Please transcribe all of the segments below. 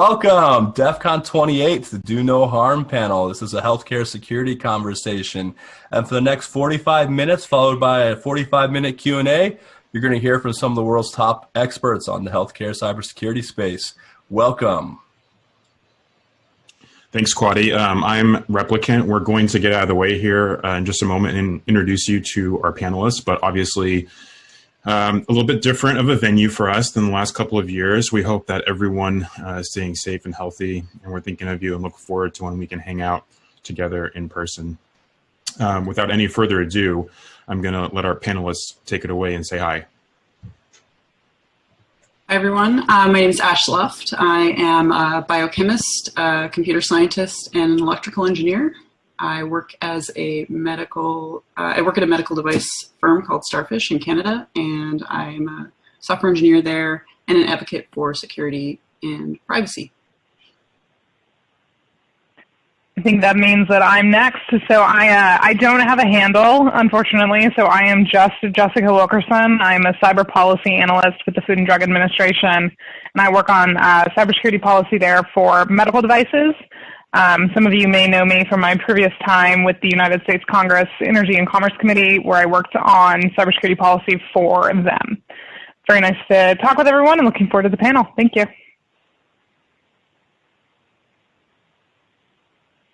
welcome DEF CON 28 the Do No Harm panel. This is a healthcare security conversation. And for the next 45 minutes, followed by a 45 minute Q&A, you're going to hear from some of the world's top experts on the healthcare cybersecurity space. Welcome. Thanks, Quaddi. Um, I'm Replicant. We're going to get out of the way here uh, in just a moment and introduce you to our panelists, but obviously um, a little bit different of a venue for us than the last couple of years. We hope that everyone uh, is staying safe and healthy, and we're thinking of you and look forward to when we can hang out together in person. Um, without any further ado, I'm going to let our panelists take it away and say hi. Hi, everyone. Uh, my name is Ash Luft. I am a biochemist, a computer scientist, and an electrical engineer. I work as a medical, uh, I work at a medical device firm called Starfish in Canada, and I'm a software engineer there and an advocate for security and privacy. I think that means that I'm next. So I uh, I don't have a handle, unfortunately. So I am just Jessica Wilkerson. I'm a cyber policy analyst with the Food and Drug Administration, and I work on uh, cybersecurity policy there for medical devices. Um, some of you may know me from my previous time with the United States Congress Energy and Commerce Committee, where I worked on cybersecurity policy for them. Very nice to talk with everyone and looking forward to the panel. Thank you.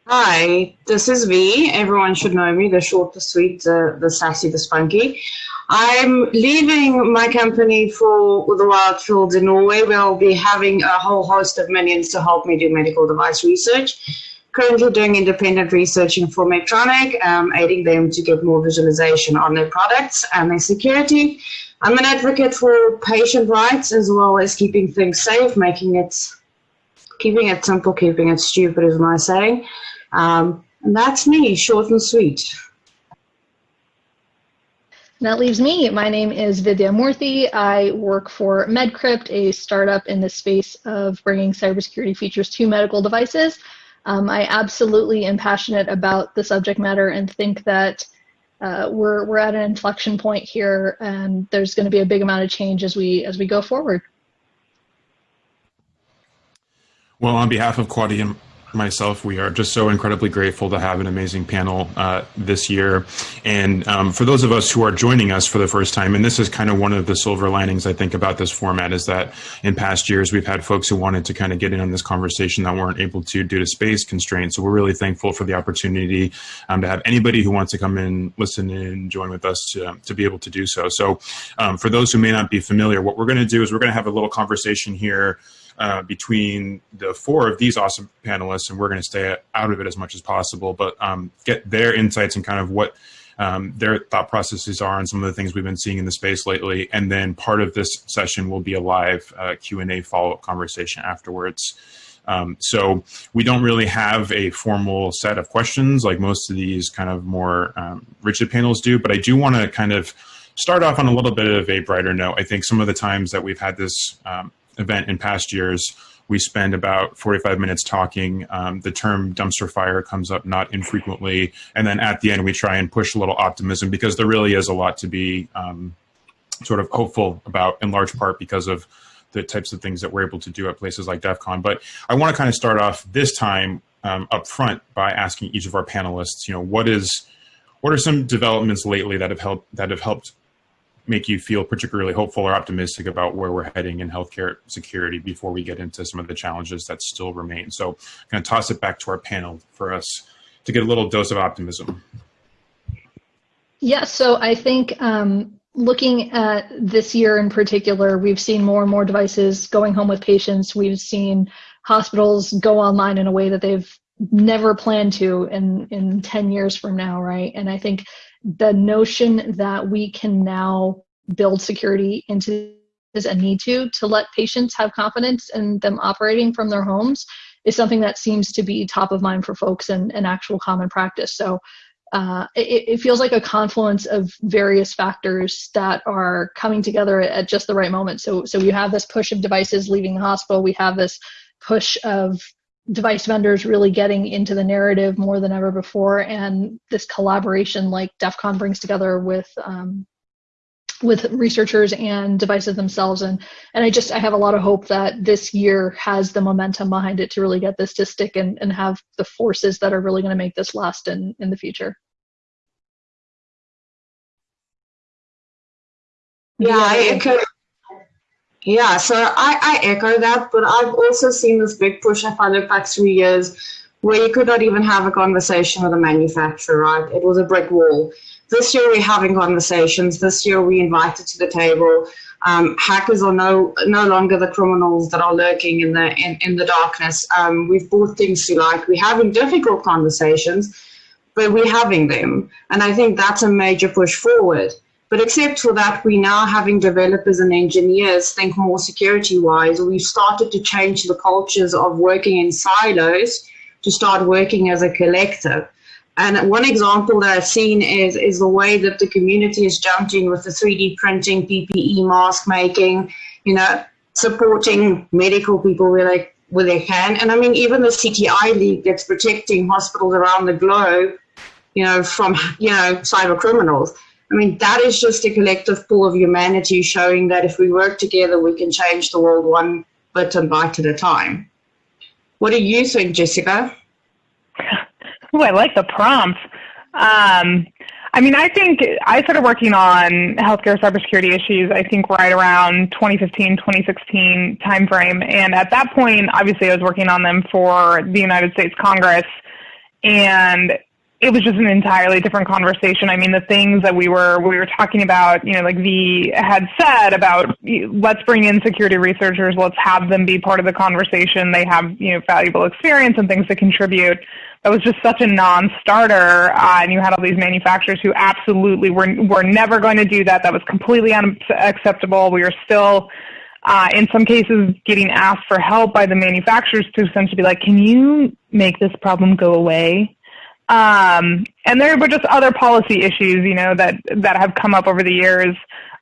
Hi, this is V. Everyone should know me, the short, the sweet, the, the sassy, the spunky. I'm leaving my company for the wild fields in Norway, where I'll be having a whole host of minions to help me do medical device research. Currently doing independent research in for Medtronic, um, aiding them to get more visualization on their products and their security. I'm an advocate for patient rights as well as keeping things safe, making it, keeping it simple, keeping it stupid is my saying. Um, and that's me, short and sweet. That leaves me. My name is Vidya Murthy. I work for MedCrypt, a startup in the space of bringing cybersecurity features to medical devices. Um, I absolutely am passionate about the subject matter and think that uh, we're we're at an inflection point here, and there's going to be a big amount of change as we as we go forward. Well, on behalf of and myself, we are just so incredibly grateful to have an amazing panel uh, this year. And um, for those of us who are joining us for the first time, and this is kind of one of the silver linings I think about this format is that in past years we've had folks who wanted to kind of get in on this conversation that weren't able to due to space constraints. So we're really thankful for the opportunity um, to have anybody who wants to come in, listen and join with us to, to be able to do so. So um, for those who may not be familiar, what we're going to do is we're going to have a little conversation here uh, between the four of these awesome panelists, and we're going to stay out of it as much as possible, but um, get their insights and kind of what um, their thought processes are on some of the things we've been seeing in the space lately. And then part of this session will be a live uh, Q&A follow-up conversation afterwards. Um, so we don't really have a formal set of questions like most of these kind of more um, rigid panels do, but I do want to kind of start off on a little bit of a brighter note. I think some of the times that we've had this um, event in past years, we spend about 45 minutes talking. Um, the term dumpster fire comes up not infrequently. And then at the end, we try and push a little optimism because there really is a lot to be um, sort of hopeful about in large part because of the types of things that we're able to do at places like DEF CON. But I want to kind of start off this time um, up front by asking each of our panelists, you know, what is, what are some developments lately that have helped, that have helped make you feel particularly hopeful or optimistic about where we're heading in healthcare security before we get into some of the challenges that still remain. So I'm going to toss it back to our panel for us to get a little dose of optimism. Yeah, so I think um, looking at this year in particular, we've seen more and more devices going home with patients. We've seen hospitals go online in a way that they've never planned to in, in 10 years from now, right? And I think the notion that we can now build security into this and need to to let patients have confidence in them operating from their homes is something that seems to be top of mind for folks and, and actual common practice. So uh, it, it, feels like a confluence of various factors that are coming together at just the right moment. So, so you have this push of devices leaving the hospital. We have this push of device vendors really getting into the narrative more than ever before. And this collaboration like DEF CON brings together with um, with researchers and devices themselves. And and i just i have a lot of hope that this year has the momentum behind it to really get this to stick and, and have the forces that are really going to make this last in in the future. Yeah i echo yeah so i i echo that but i've also seen this big push if i look back three years where you could not even have a conversation with a manufacturer right it was a brick wall this year we're having conversations. This year we invited to the table. Um, hackers are no no longer the criminals that are lurking in the in, in the darkness. Um, we've brought things to light. We're having difficult conversations, but we're having them, and I think that's a major push forward. But except for that, we now having developers and engineers think more security wise. We've started to change the cultures of working in silos to start working as a collective. And one example that I've seen is, is the way that the community has jumped in with the 3D printing, PPE, mask making, you know, supporting medical people where they, where they can. And I mean, even the CTI League that's protecting hospitals around the globe, you know, from, you know, cyber criminals. I mean, that is just a collective pool of humanity showing that if we work together, we can change the world one bit and bite at a time. What do you think, Jessica? Oh, I like the prompt. Um, I mean, I think I started working on healthcare cybersecurity issues, I think right around 2015, 2016 timeframe. And at that point, obviously, I was working on them for the United States Congress. And it was just an entirely different conversation. I mean, the things that we were we were talking about, you know, like V had said about let's bring in security researchers, let's have them be part of the conversation. They have you know valuable experience and things to contribute that was just such a non-starter, uh, and you had all these manufacturers who absolutely were were never going to do that. That was completely unacceptable. We were still, uh, in some cases, getting asked for help by the manufacturers to essentially be like, "Can you make this problem go away?" Um, and there were just other policy issues, you know, that that have come up over the years.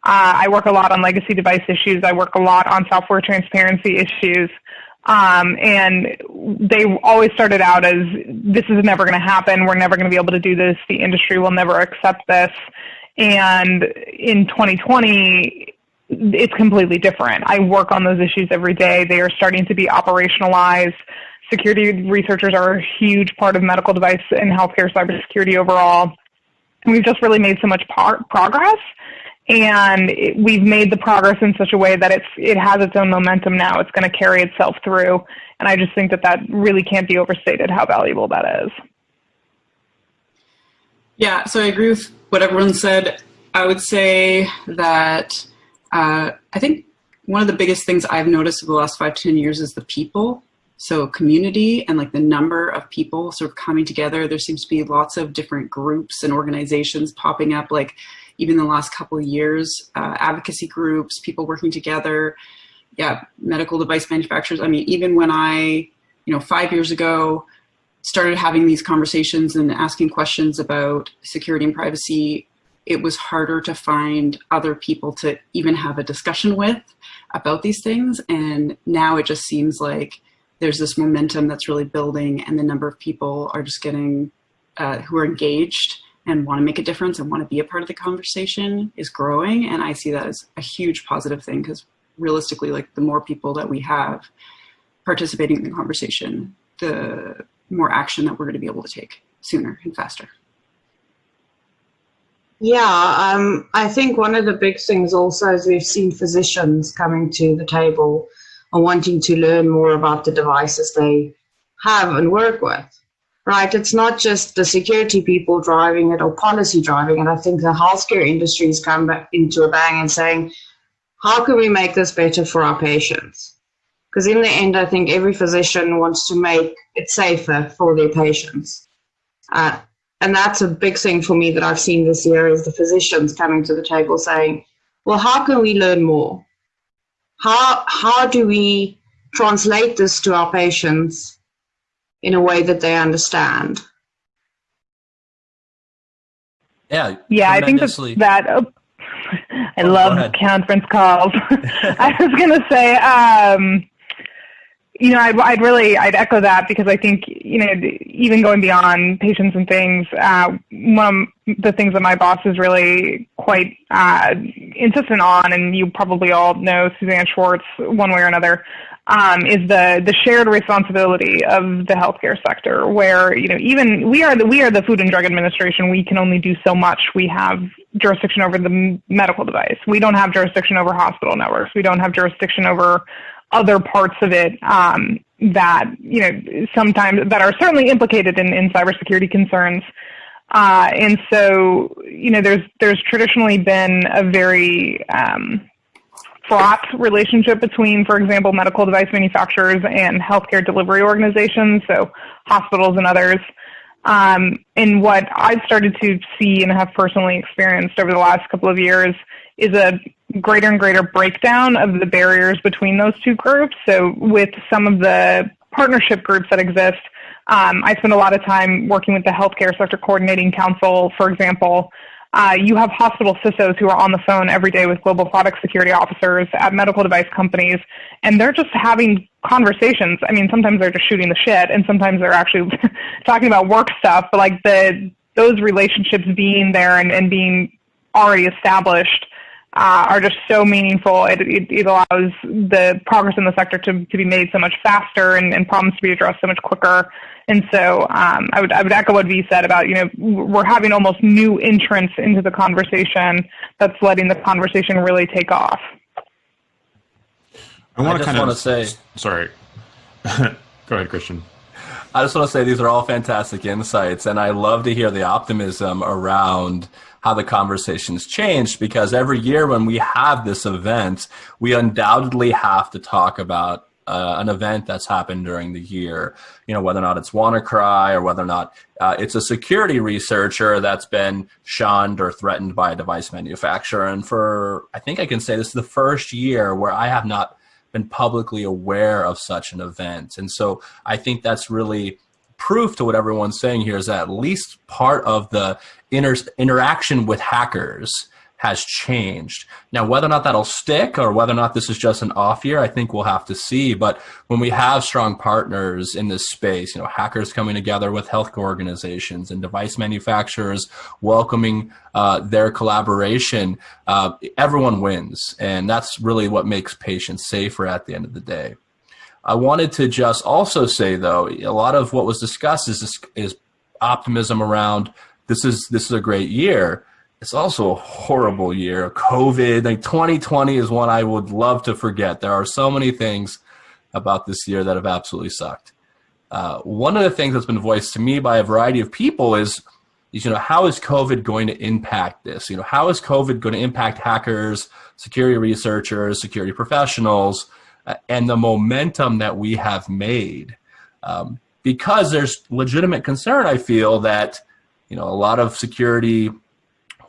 Uh, I work a lot on legacy device issues. I work a lot on software transparency issues. Um, and they always started out as this is never going to happen. We're never going to be able to do this. The industry will never accept this. And in 2020, it's completely different. I work on those issues every day. They are starting to be operationalized. Security researchers are a huge part of medical device and healthcare cybersecurity overall. And we've just really made so much progress and it, we've made the progress in such a way that it's it has its own momentum now. It's going to carry itself through, and I just think that that really can't be overstated how valuable that is. Yeah, so I agree with what everyone said. I would say that uh, I think one of the biggest things I've noticed over the last five ten years is the people. So community and like the number of people sort of coming together. There seems to be lots of different groups and organizations popping up. Like even the last couple of years, uh, advocacy groups, people working together, yeah, medical device manufacturers. I mean, even when I, you know, five years ago, started having these conversations and asking questions about security and privacy, it was harder to find other people to even have a discussion with about these things. And now it just seems like there's this momentum that's really building and the number of people are just getting, uh, who are engaged and want to make a difference and want to be a part of the conversation is growing. And I see that as a huge positive thing because realistically, like the more people that we have participating in the conversation, the more action that we're going to be able to take sooner and faster. Yeah, um, I think one of the big things also is we've seen physicians coming to the table wanting to learn more about the devices they have and work with right? It's not just the security people driving it or policy driving it. I think the healthcare industry has come into a bang and saying, how can we make this better for our patients? Because in the end, I think every physician wants to make it safer for their patients. Uh, and that's a big thing for me that I've seen this year is the physicians coming to the table saying, well, how can we learn more? How, how do we translate this to our patients in a way that they understand. Yeah. Yeah, I think that, that oh, I oh, love conference calls. I was going to say, um, you know, I'd, I'd, really, I'd echo that because I think, you know, even going beyond patients and things, uh, one of the things that my boss is really quite uh, insistent on, and you probably all know Suzanne Schwartz one way or another, um, is the the shared responsibility of the healthcare sector, where you know even we are the we are the Food and Drug Administration. We can only do so much. We have jurisdiction over the medical device. We don't have jurisdiction over hospital networks. We don't have jurisdiction over other parts of it um, that you know sometimes that are certainly implicated in, in cybersecurity concerns. Uh, and so you know there's there's traditionally been a very um, fraught relationship between, for example, medical device manufacturers and healthcare delivery organizations, so hospitals and others. Um, and what I've started to see and have personally experienced over the last couple of years is a greater and greater breakdown of the barriers between those two groups. So with some of the partnership groups that exist, um, I spend a lot of time working with the Healthcare Sector Coordinating Council, for example. Uh, you have hospital CISOs who are on the phone every day with global product security officers at medical device companies, and they're just having conversations. I mean, sometimes they're just shooting the shit, and sometimes they're actually talking about work stuff. But like the those relationships being there and, and being already established uh, are just so meaningful. It, it, it, allows the progress in the sector to, to be made so much faster and, and problems to be addressed so much quicker. And so um, I, would, I would echo what V said about, you know, we're having almost new entrants into the conversation that's letting the conversation really take off. I want to kind of say, sorry. Go ahead, Christian. I just want to say these are all fantastic insights, and I love to hear the optimism around how the conversation's changed because every year when we have this event, we undoubtedly have to talk about uh, an event that's happened during the year. You know, whether or not it's WannaCry or whether or not uh, it's a security researcher that's been shunned or threatened by a device manufacturer. And for, I think I can say this is the first year where I have not been publicly aware of such an event. And so I think that's really proof to what everyone's saying here is that at least part of the inter interaction with hackers has changed. Now, whether or not that'll stick or whether or not this is just an off year, I think we'll have to see. But when we have strong partners in this space, you know, hackers coming together with healthcare organizations and device manufacturers welcoming uh, their collaboration, uh, everyone wins. And that's really what makes patients safer at the end of the day. I wanted to just also say, though, a lot of what was discussed is, is optimism around this is this is a great year. It's also a horrible year. COVID, like 2020 is one I would love to forget. There are so many things about this year that have absolutely sucked. Uh, one of the things that's been voiced to me by a variety of people is, is, you know, how is COVID going to impact this? You know, how is COVID going to impact hackers, security researchers, security professionals, and the momentum that we have made? Um, because there's legitimate concern, I feel, that you know, a lot of security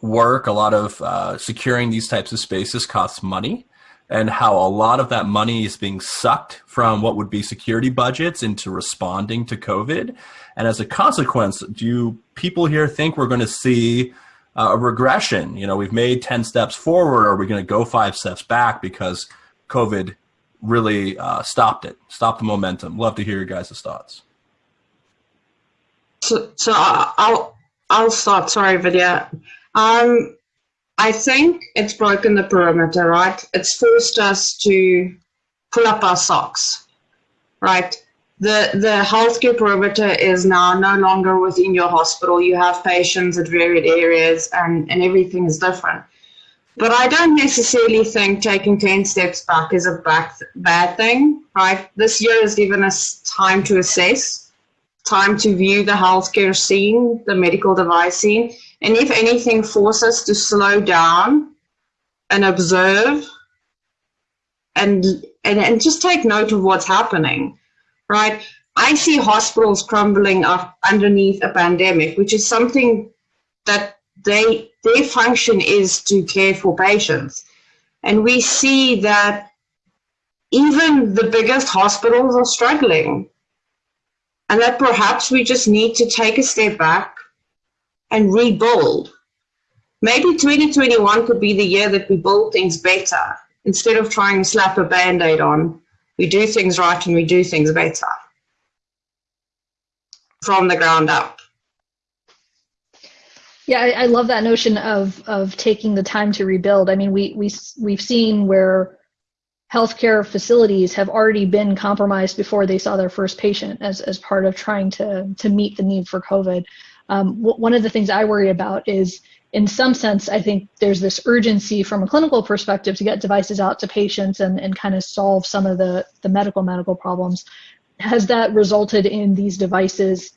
work, a lot of uh, securing these types of spaces costs money and how a lot of that money is being sucked from what would be security budgets into responding to COVID. And as a consequence, do people here think we're going to see uh, a regression? You know, we've made 10 steps forward. Are we going to go five steps back because COVID really uh, stopped it, stopped the momentum? Love to hear your guys' thoughts. So, so I'll, I'll start. Sorry, Vidya. Um, I think it's broken the perimeter, right? It's forced us to pull up our socks, right? The the healthcare perimeter is now no longer within your hospital. You have patients at varied areas, and and everything is different. But I don't necessarily think taking 10 steps back is a back, bad thing, right? This year has given us time to assess time to view the healthcare scene, the medical device scene, and if anything, force us to slow down and observe and, and, and just take note of what's happening, right? I see hospitals crumbling up underneath a pandemic, which is something that they their function is to care for patients. And we see that even the biggest hospitals are struggling and that perhaps we just need to take a step back and rebuild. Maybe 2021 could be the year that we build things better instead of trying to slap a band-aid on we do things right and we do things better from the ground up. Yeah, I, I, love that notion of of taking the time to rebuild. I mean, we we we've seen where healthcare facilities have already been compromised before they saw their first patient as as part of trying to to meet the need for COVID. Um, one of the things I worry about is, in some sense, I think there's this urgency from a clinical perspective to get devices out to patients and and kind of solve some of the the medical medical problems. Has that resulted in these devices?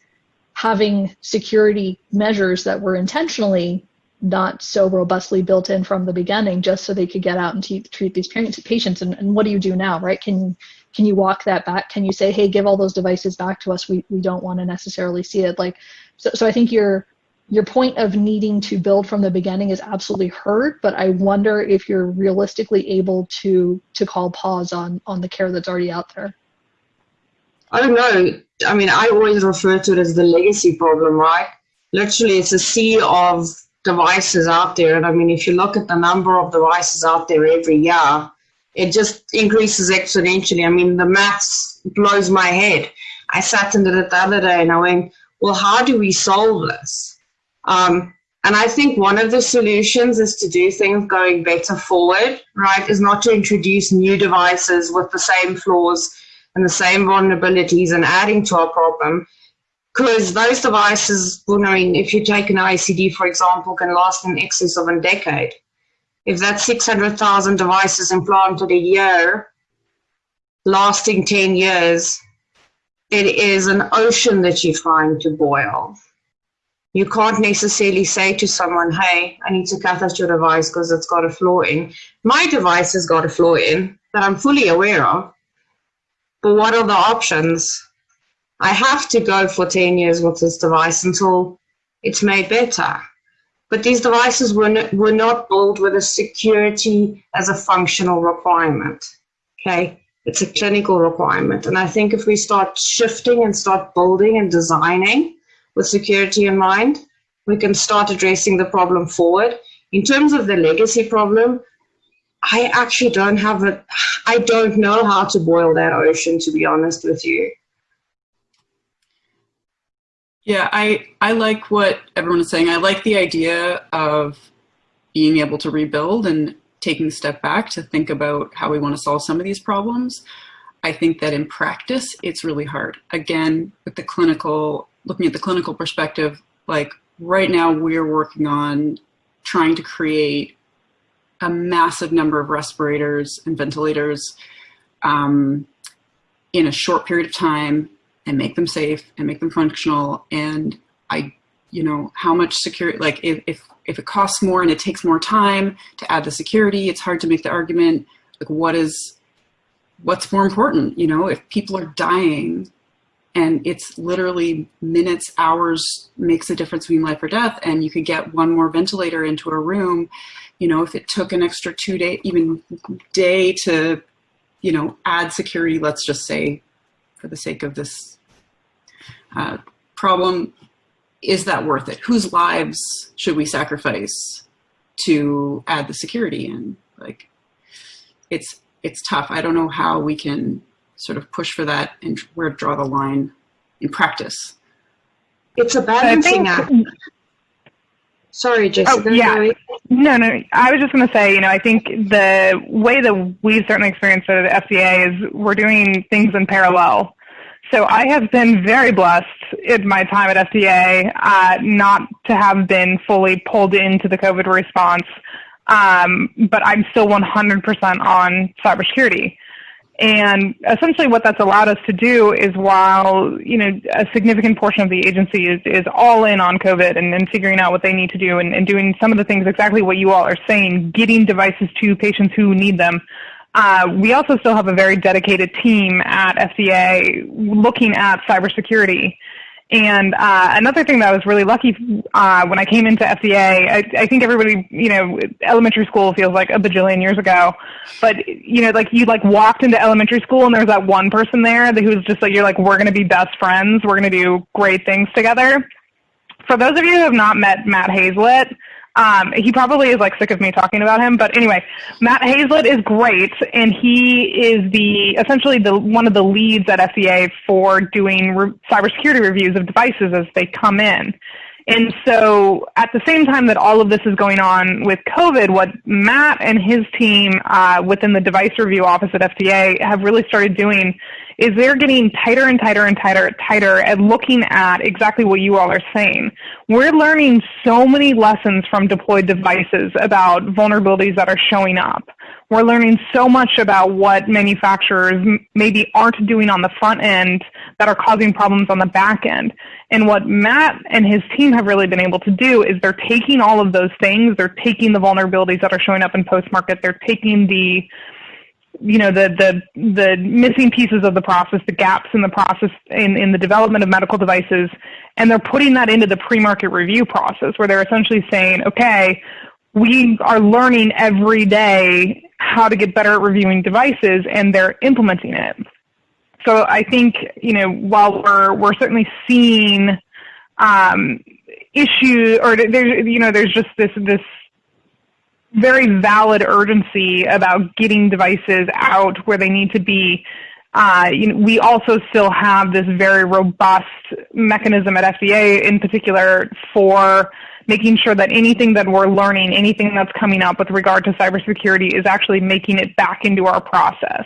Having security measures that were intentionally not so robustly built in from the beginning just so they could get out and treat these patients. And, and what do you do now right? Can can you walk that back? Can you say hey give all those devices back to us. We, we don't want to necessarily see it. Like so, so i think your your point of needing to build from the beginning is absolutely heard but i wonder if you're realistically able to to call pause on on the care that's already out there. I don't know. I mean, I always refer to it as the legacy problem, right? Literally, it's a sea of devices out there. And I mean, if you look at the number of devices out there every year, it just increases exponentially. I mean, the maths blows my head. I sat and did it the other day and I went, well, how do we solve this? Um, and I think one of the solutions is to do things going better forward, right? Is not to introduce new devices with the same flaws and the same vulnerabilities and adding to our problem. Because those devices, well, I mean, if you take an ICD, for example, can last in excess of a decade. If that's 600,000 devices implanted a year, lasting 10 years, it is an ocean that you're trying to boil. You can't necessarily say to someone, hey, I need to cut out your device because it's got a flaw in. My device has got a flaw in that I'm fully aware of. But what are the options? I have to go for 10 years with this device until it's made better. But these devices were, were not built with a security as a functional requirement. Okay, it's a clinical requirement. And I think if we start shifting and start building and designing with security in mind, we can start addressing the problem forward. In terms of the legacy problem, I actually don't have a, I don't know how to boil that ocean, to be honest with you. Yeah, I, I like what everyone is saying. I like the idea of being able to rebuild and taking a step back to think about how we want to solve some of these problems. I think that in practice, it's really hard. Again, with the clinical, looking at the clinical perspective, like right now we're working on trying to create a massive number of respirators and ventilators um, in a short period of time and make them safe and make them functional. And I, you know, how much security, like if, if, if it costs more and it takes more time to add the security, it's hard to make the argument, like what is, what's more important? You know, if people are dying and it's literally minutes, hours makes a difference between life or death, and you could get one more ventilator into a room you know, if it took an extra two day, even day to, you know, add security, let's just say for the sake of this uh, problem, is that worth it? Whose lives should we sacrifice to add the security in? Like, it's, it's tough. I don't know how we can sort of push for that and where to draw the line in practice. It's a balancing act. Sorry, Jessica. Oh, yeah. No, no. I was just going to say, you know, I think the way that we've certainly experienced it at FDA is we're doing things in parallel. So I have been very blessed in my time at FDA uh, not to have been fully pulled into the COVID response, um, but I'm still 100% on cybersecurity. And essentially what that's allowed us to do is while, you know, a significant portion of the agency is, is all in on COVID and, and figuring out what they need to do and, and doing some of the things exactly what you all are saying, getting devices to patients who need them. Uh, we also still have a very dedicated team at FDA looking at cybersecurity and uh, another thing that I was really lucky uh, when I came into FDA, I, I think everybody, you know, elementary school feels like a bajillion years ago, but you know, like you like walked into elementary school and there was that one person there who was just like, you're like, we're going to be best friends, we're going to do great things together. For those of you who have not met Matt Hazelett, Um, he probably is like sick of me talking about him, but anyway, Matt Hazelett is great, and he is the essentially the one of the leads at FDA for doing re- cybersecurity reviews of devices as they come in. And so, at the same time that all of this is going on with COVID, what Matt and his team uh, within the device review office at FDA have really started doing is they're getting tighter and tighter and tighter, and tighter at looking at exactly what you all are saying. We're learning so many lessons from deployed devices about vulnerabilities that are showing up. We're learning so much about what manufacturers maybe aren't doing on the front end that are causing problems on the back end. And what Matt and his team have really been able to do is they're taking all of those things, they're taking the vulnerabilities that are showing up in post market, they're taking the you know the the the missing pieces of the process, the gaps in the process in, in the development of medical devices, and they're putting that into the pre-market review process where they're essentially saying, okay, we are learning every day how to get better at reviewing devices, and they're implementing it. So I think you know while we're we're certainly seeing um, issue or there's you know there's just this this very valid urgency about getting devices out where they need to be. Uh, you know, we also still have this very robust mechanism at FDA, in particular, for making sure that anything that we're learning, anything that's coming up with regard to cybersecurity, is actually making it back into our process.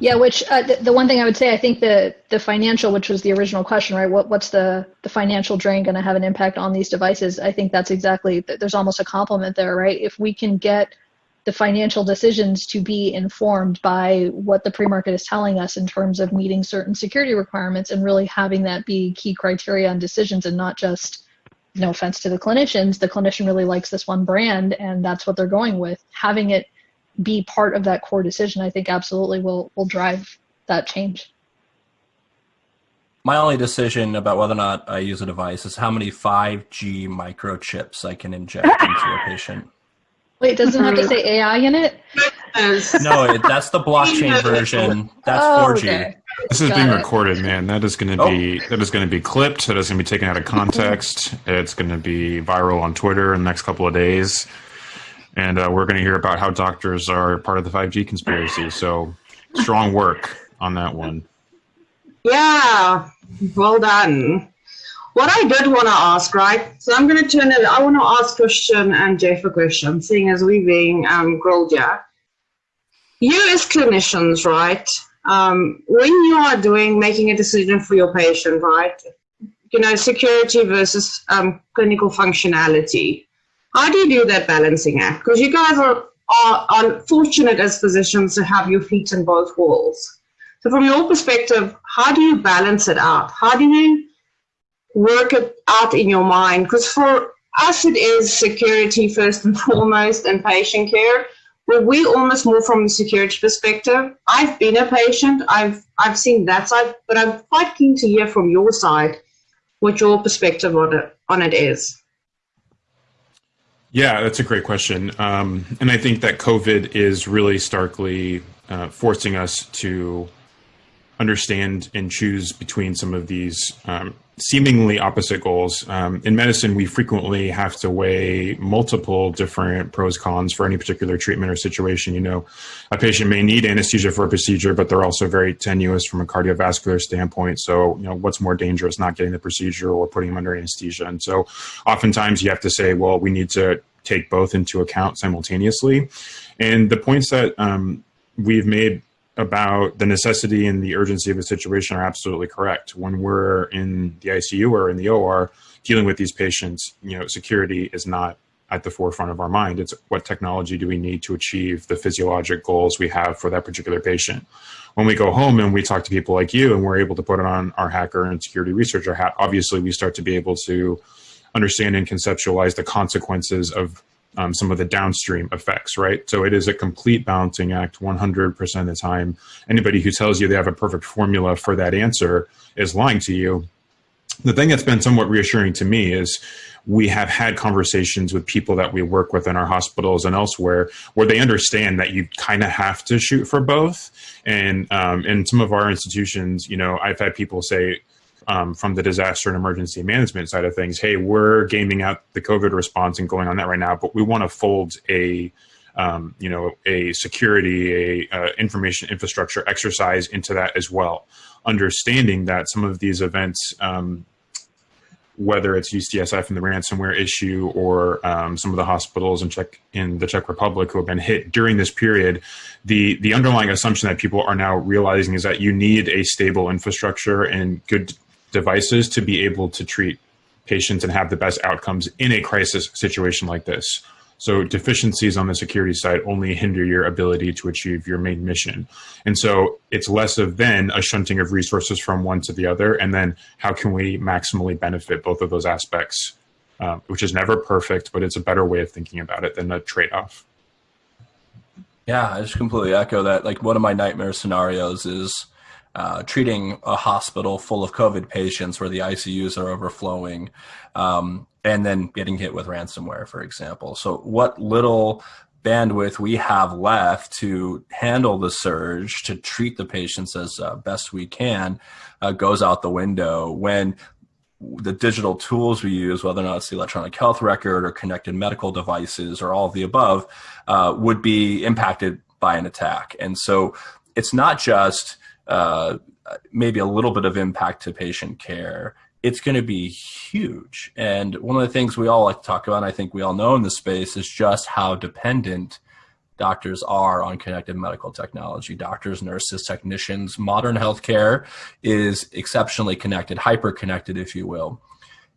Yeah, which uh, the, the, one thing I would say, I think the the financial, which was the original question, right? What what's the the financial drain going to have an impact on these devices? I think that's exactly. There's almost a complement there, right? If we can get the financial decisions to be informed by what the pre-market is telling us in terms of meeting certain security requirements and really having that be key criteria on decisions and not just no offense to the clinicians the clinician really likes this one brand and that's what they're going with having it be part of that core decision, I think absolutely will will drive that change. My only decision about whether or not I use a device is how many 5G microchips I can inject into a patient. Wait, doesn't it have to say AI in it? no, it, that's the blockchain version. That's oh, 4G. Okay. This is Got being it. recorded, man. That is going to be oh. that is going to be clipped. That is going to be taken out of context. it's going to be viral on Twitter in the next couple of days and uh, we're going to hear about how doctors are part of the 5G conspiracy. So, strong work on that one. Yeah, well done. What I did want to ask, right? So I'm going to turn it. I want to ask Christian and Jeff a question, seeing as we being um, grilled here. You as clinicians, right? Um, when you are doing making a decision for your patient, right? You know, security versus um, clinical functionality how do you do that balancing act? Because you guys are, are, are fortunate as physicians to have your feet in both walls. So from your perspective, how do you balance it out? How do you work it out in your mind? Because for us, it is security first and foremost and patient care. But we almost more from the security perspective. I've been a patient. I've I've seen that side, but I'm quite keen to hear from your side what your perspective on it on it is. Yeah, that's a great question. Um, and I think that COVID is really starkly uh, forcing us to understand and choose between some of these um, seemingly opposite goals. Um, in medicine, we frequently have to weigh multiple different pros cons for any particular treatment or situation. You know, a patient may need anesthesia for a procedure, but they're also very tenuous from a cardiovascular standpoint. So, you know, what's more dangerous, not getting the procedure or putting them under anesthesia? And so, oftentimes, you have to say, well, we need to take both into account simultaneously. And the points that um, we've made about the necessity and the urgency of a situation are absolutely correct. When we're in the ICU or in the OR dealing with these patients, you know, security is not at the forefront of our mind. It's what technology do we need to achieve the physiologic goals we have for that particular patient. When we go home and we talk to people like you and we're able to put it on our hacker and security researcher hat, obviously we start to be able to understand and conceptualize the consequences of um, some of the downstream effects, right? So it is a complete balancing act 100% of the time. Anybody who tells you they have a perfect formula for that answer is lying to you. The thing that's been somewhat reassuring to me is we have had conversations with people that we work with in our hospitals and elsewhere where they understand that you kind of have to shoot for both. And um, in some of our institutions, you know, I've had people say, um, from the disaster and emergency management side of things. Hey, we're gaming out the COVID response and going on that right now, but we want to fold a um, you know, a security, a uh, information infrastructure exercise into that as well. Understanding that some of these events um, whether it's UCSF and the ransomware issue or um, some of the hospitals in Czech in the Czech Republic who have been hit during this period, the the underlying assumption that people are now realizing is that you need a stable infrastructure and good devices to be able to treat patients and have the best outcomes in a crisis situation like this. So deficiencies on the security side only hinder your ability to achieve your main mission. And so it's less of then a shunting of resources from one to the other. And then how can we maximally benefit both of those aspects, uh, which is never perfect, but it's a better way of thinking about it than a trade-off. Yeah, I just completely echo that. Like one of my nightmare scenarios is uh, treating a hospital full of COVID patients where the ICUs are overflowing, um, and then getting hit with ransomware, for example. So, what little bandwidth we have left to handle the surge, to treat the patients as uh, best we can, uh, goes out the window when the digital tools we use, whether or not it's the electronic health record or connected medical devices or all of the above, uh, would be impacted by an attack. And so it's not just uh, maybe a little bit of impact to patient care, it's going to be huge. And one of the things we all like to talk about, and I think we all know in this space, is just how dependent doctors are on connected medical technology. Doctors, nurses, technicians, modern healthcare is exceptionally connected, hyper connected, if you will.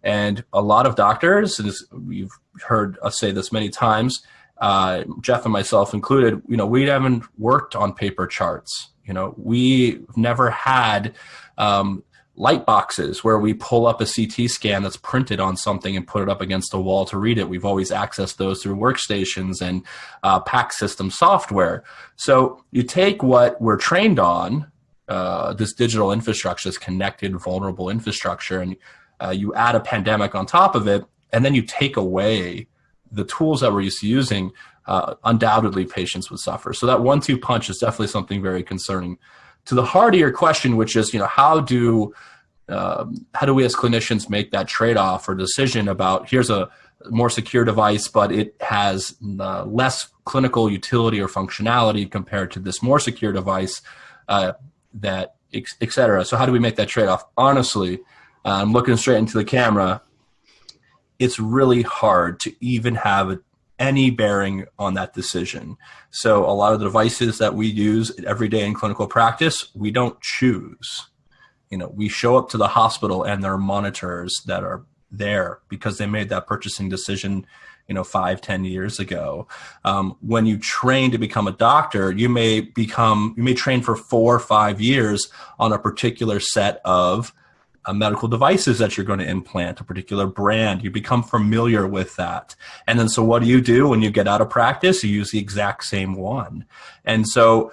And a lot of doctors, and we've heard us say this many times, uh, Jeff and myself included, you know, we haven't worked on paper charts you know, we've never had um, light boxes where we pull up a CT scan that's printed on something and put it up against a wall to read it. We've always accessed those through workstations and uh, PACS system software. So you take what we're trained on, uh, this digital infrastructure, this connected, vulnerable infrastructure, and uh, you add a pandemic on top of it, and then you take away the tools that we're used to using uh, undoubtedly patients would suffer. So that one-two punch is definitely something very concerning. To the heart of your question, which is, you know, how do um, how do we as clinicians make that trade-off or decision about here's a more secure device, but it has uh, less clinical utility or functionality compared to this more secure device uh, that, et cetera. So how do we make that trade-off? Honestly, I'm looking straight into the camera. It's really hard to even have a any bearing on that decision. So a lot of the devices that we use every day in clinical practice, we don't choose. You know, we show up to the hospital and there are monitors that are there because they made that purchasing decision you know five ten years ago um, when you train to become a doctor you may become you may train for four or five years on a particular set of uh, medical devices that you're going to implant, a particular brand. You become familiar with that. And then so what do you do when you get out of practice? You use the exact same one. And so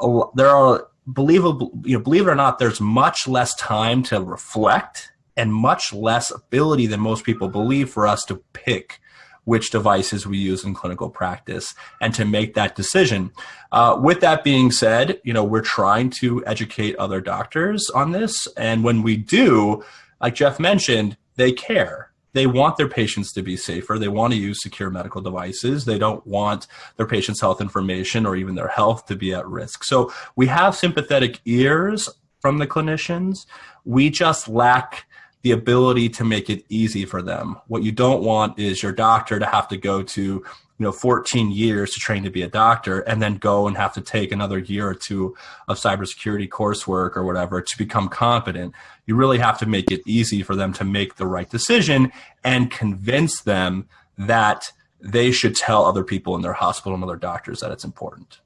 uh, there are believable, you know, believe it or not, there's much less time to reflect and much less ability than most people believe for us to pick which devices we use in clinical practice and to make that decision. Uh, with that being said, you know, we're trying to educate other doctors on this. And when we do, like Jeff mentioned, they care. They want their patients to be safer. They want to use secure medical devices. They don't want their patients' health information or even their health to be at risk. So we have sympathetic ears from the clinicians. We just lack the ability to make it easy for them. What you don't want is your doctor to have to go to, you know, 14 years to train to be a doctor and then go and have to take another year or two of cybersecurity coursework or whatever to become competent. You really have to make it easy for them to make the right decision and convince them that they should tell other people in their hospital and other doctors that it's important.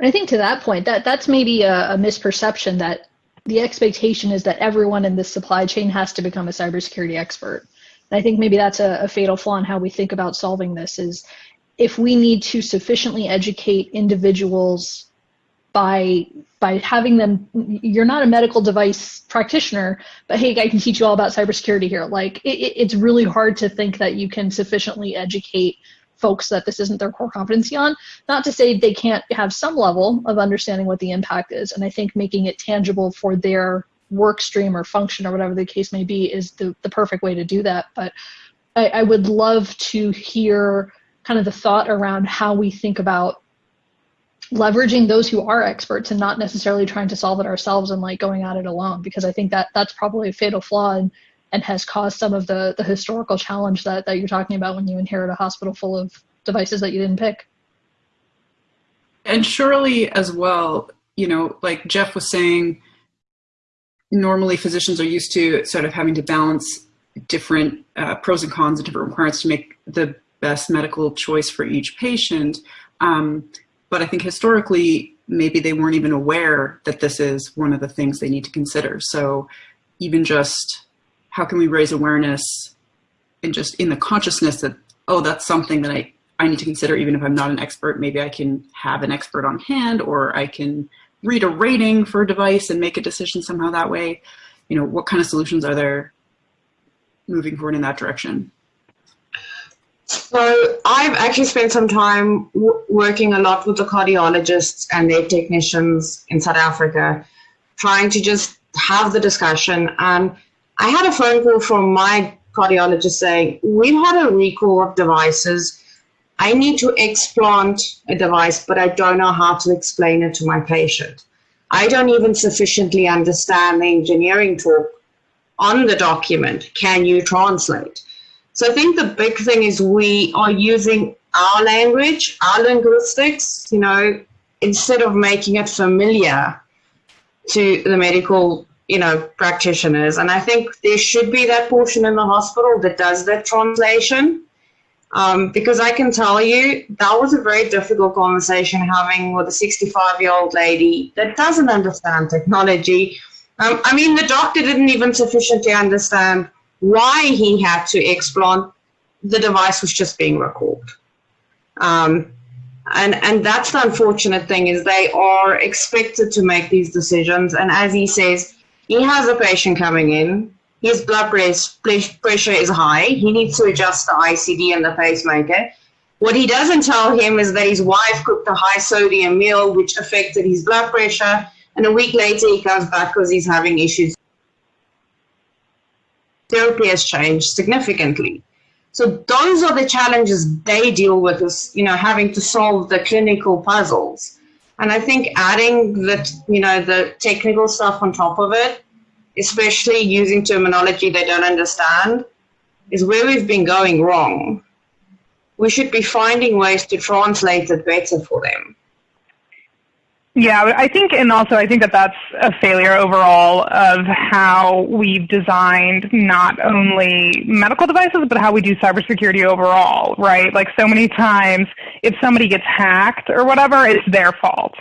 I think to that point, that that's maybe a, a misperception that the expectation is that everyone in this supply chain has to become a cybersecurity expert. And I think maybe that's a, a fatal flaw in how we think about solving this is if we need to sufficiently educate individuals by by having them you're not a medical device practitioner but hey i can teach you all about cybersecurity here like it, it's really hard to think that you can sufficiently educate folks that this isn't their core competency on. Not to say they can't have some level of understanding what the impact is. And I think making it tangible for their work stream or function or whatever the case may be is the, the perfect way to do that. But I, I would love to hear kind of the thought around how we think about leveraging those who are experts and not necessarily trying to solve it ourselves and like going at it alone because I think that that's probably a fatal flaw and, and has caused some of the the historical challenge that, that you're talking about when you inherit a hospital full of devices that you didn't pick. And surely as well, you know, like Jeff was saying, normally physicians are used to sort of having to balance different uh, pros and cons and different requirements to make the best medical choice for each patient. Um, but I think historically, maybe they weren't even aware that this is one of the things they need to consider. So even just how can we raise awareness and just in the consciousness that, oh, that's something that I, I need to consider even if I'm not an expert. Maybe I can have an expert on hand or I can read a rating for a device and make a decision somehow that way. You know, what kind of solutions are there moving forward in that direction? So I've actually spent some time working a lot with the cardiologists and their technicians in South Africa, trying to just have the discussion. And I had a phone call from my cardiologist saying, we've had a recall of devices. I need to explant a device, but I don't know how to explain it to my patient. I don't even sufficiently understand the engineering talk on the document. Can you translate? So I think the big thing is we are using our language, our linguistics, you know, instead of making it familiar to the medical, you know, practitioners. And I think there should be that portion in the hospital that does that translation. Um, because I can tell you that was a very difficult conversation having with a 65 year old lady that doesn't understand technology. Um, I mean, the doctor didn't even sufficiently understand why he had to explant, the device was just being recalled. Um, and, and that's the unfortunate thing is they are expected to make these decisions. And as he says, he has a patient coming in, his blood pressure is high, he needs to adjust the ICD and the pacemaker. What he doesn't tell him is that his wife cooked a high sodium meal which affected his blood pressure and a week later he comes back because he's having issues therapy has changed significantly. So those are the challenges they deal with is, you know, having to solve the clinical puzzles. And I think adding the, you know, the technical stuff on top of it, especially using terminology they don't understand, is where we've been going wrong. We should be finding ways to translate it better for them. Yeah, I think, and also I think that that's a failure overall of how we've designed not only medical devices, but how we do cybersecurity overall, right? Like so many times, if somebody gets hacked or whatever, it's their fault.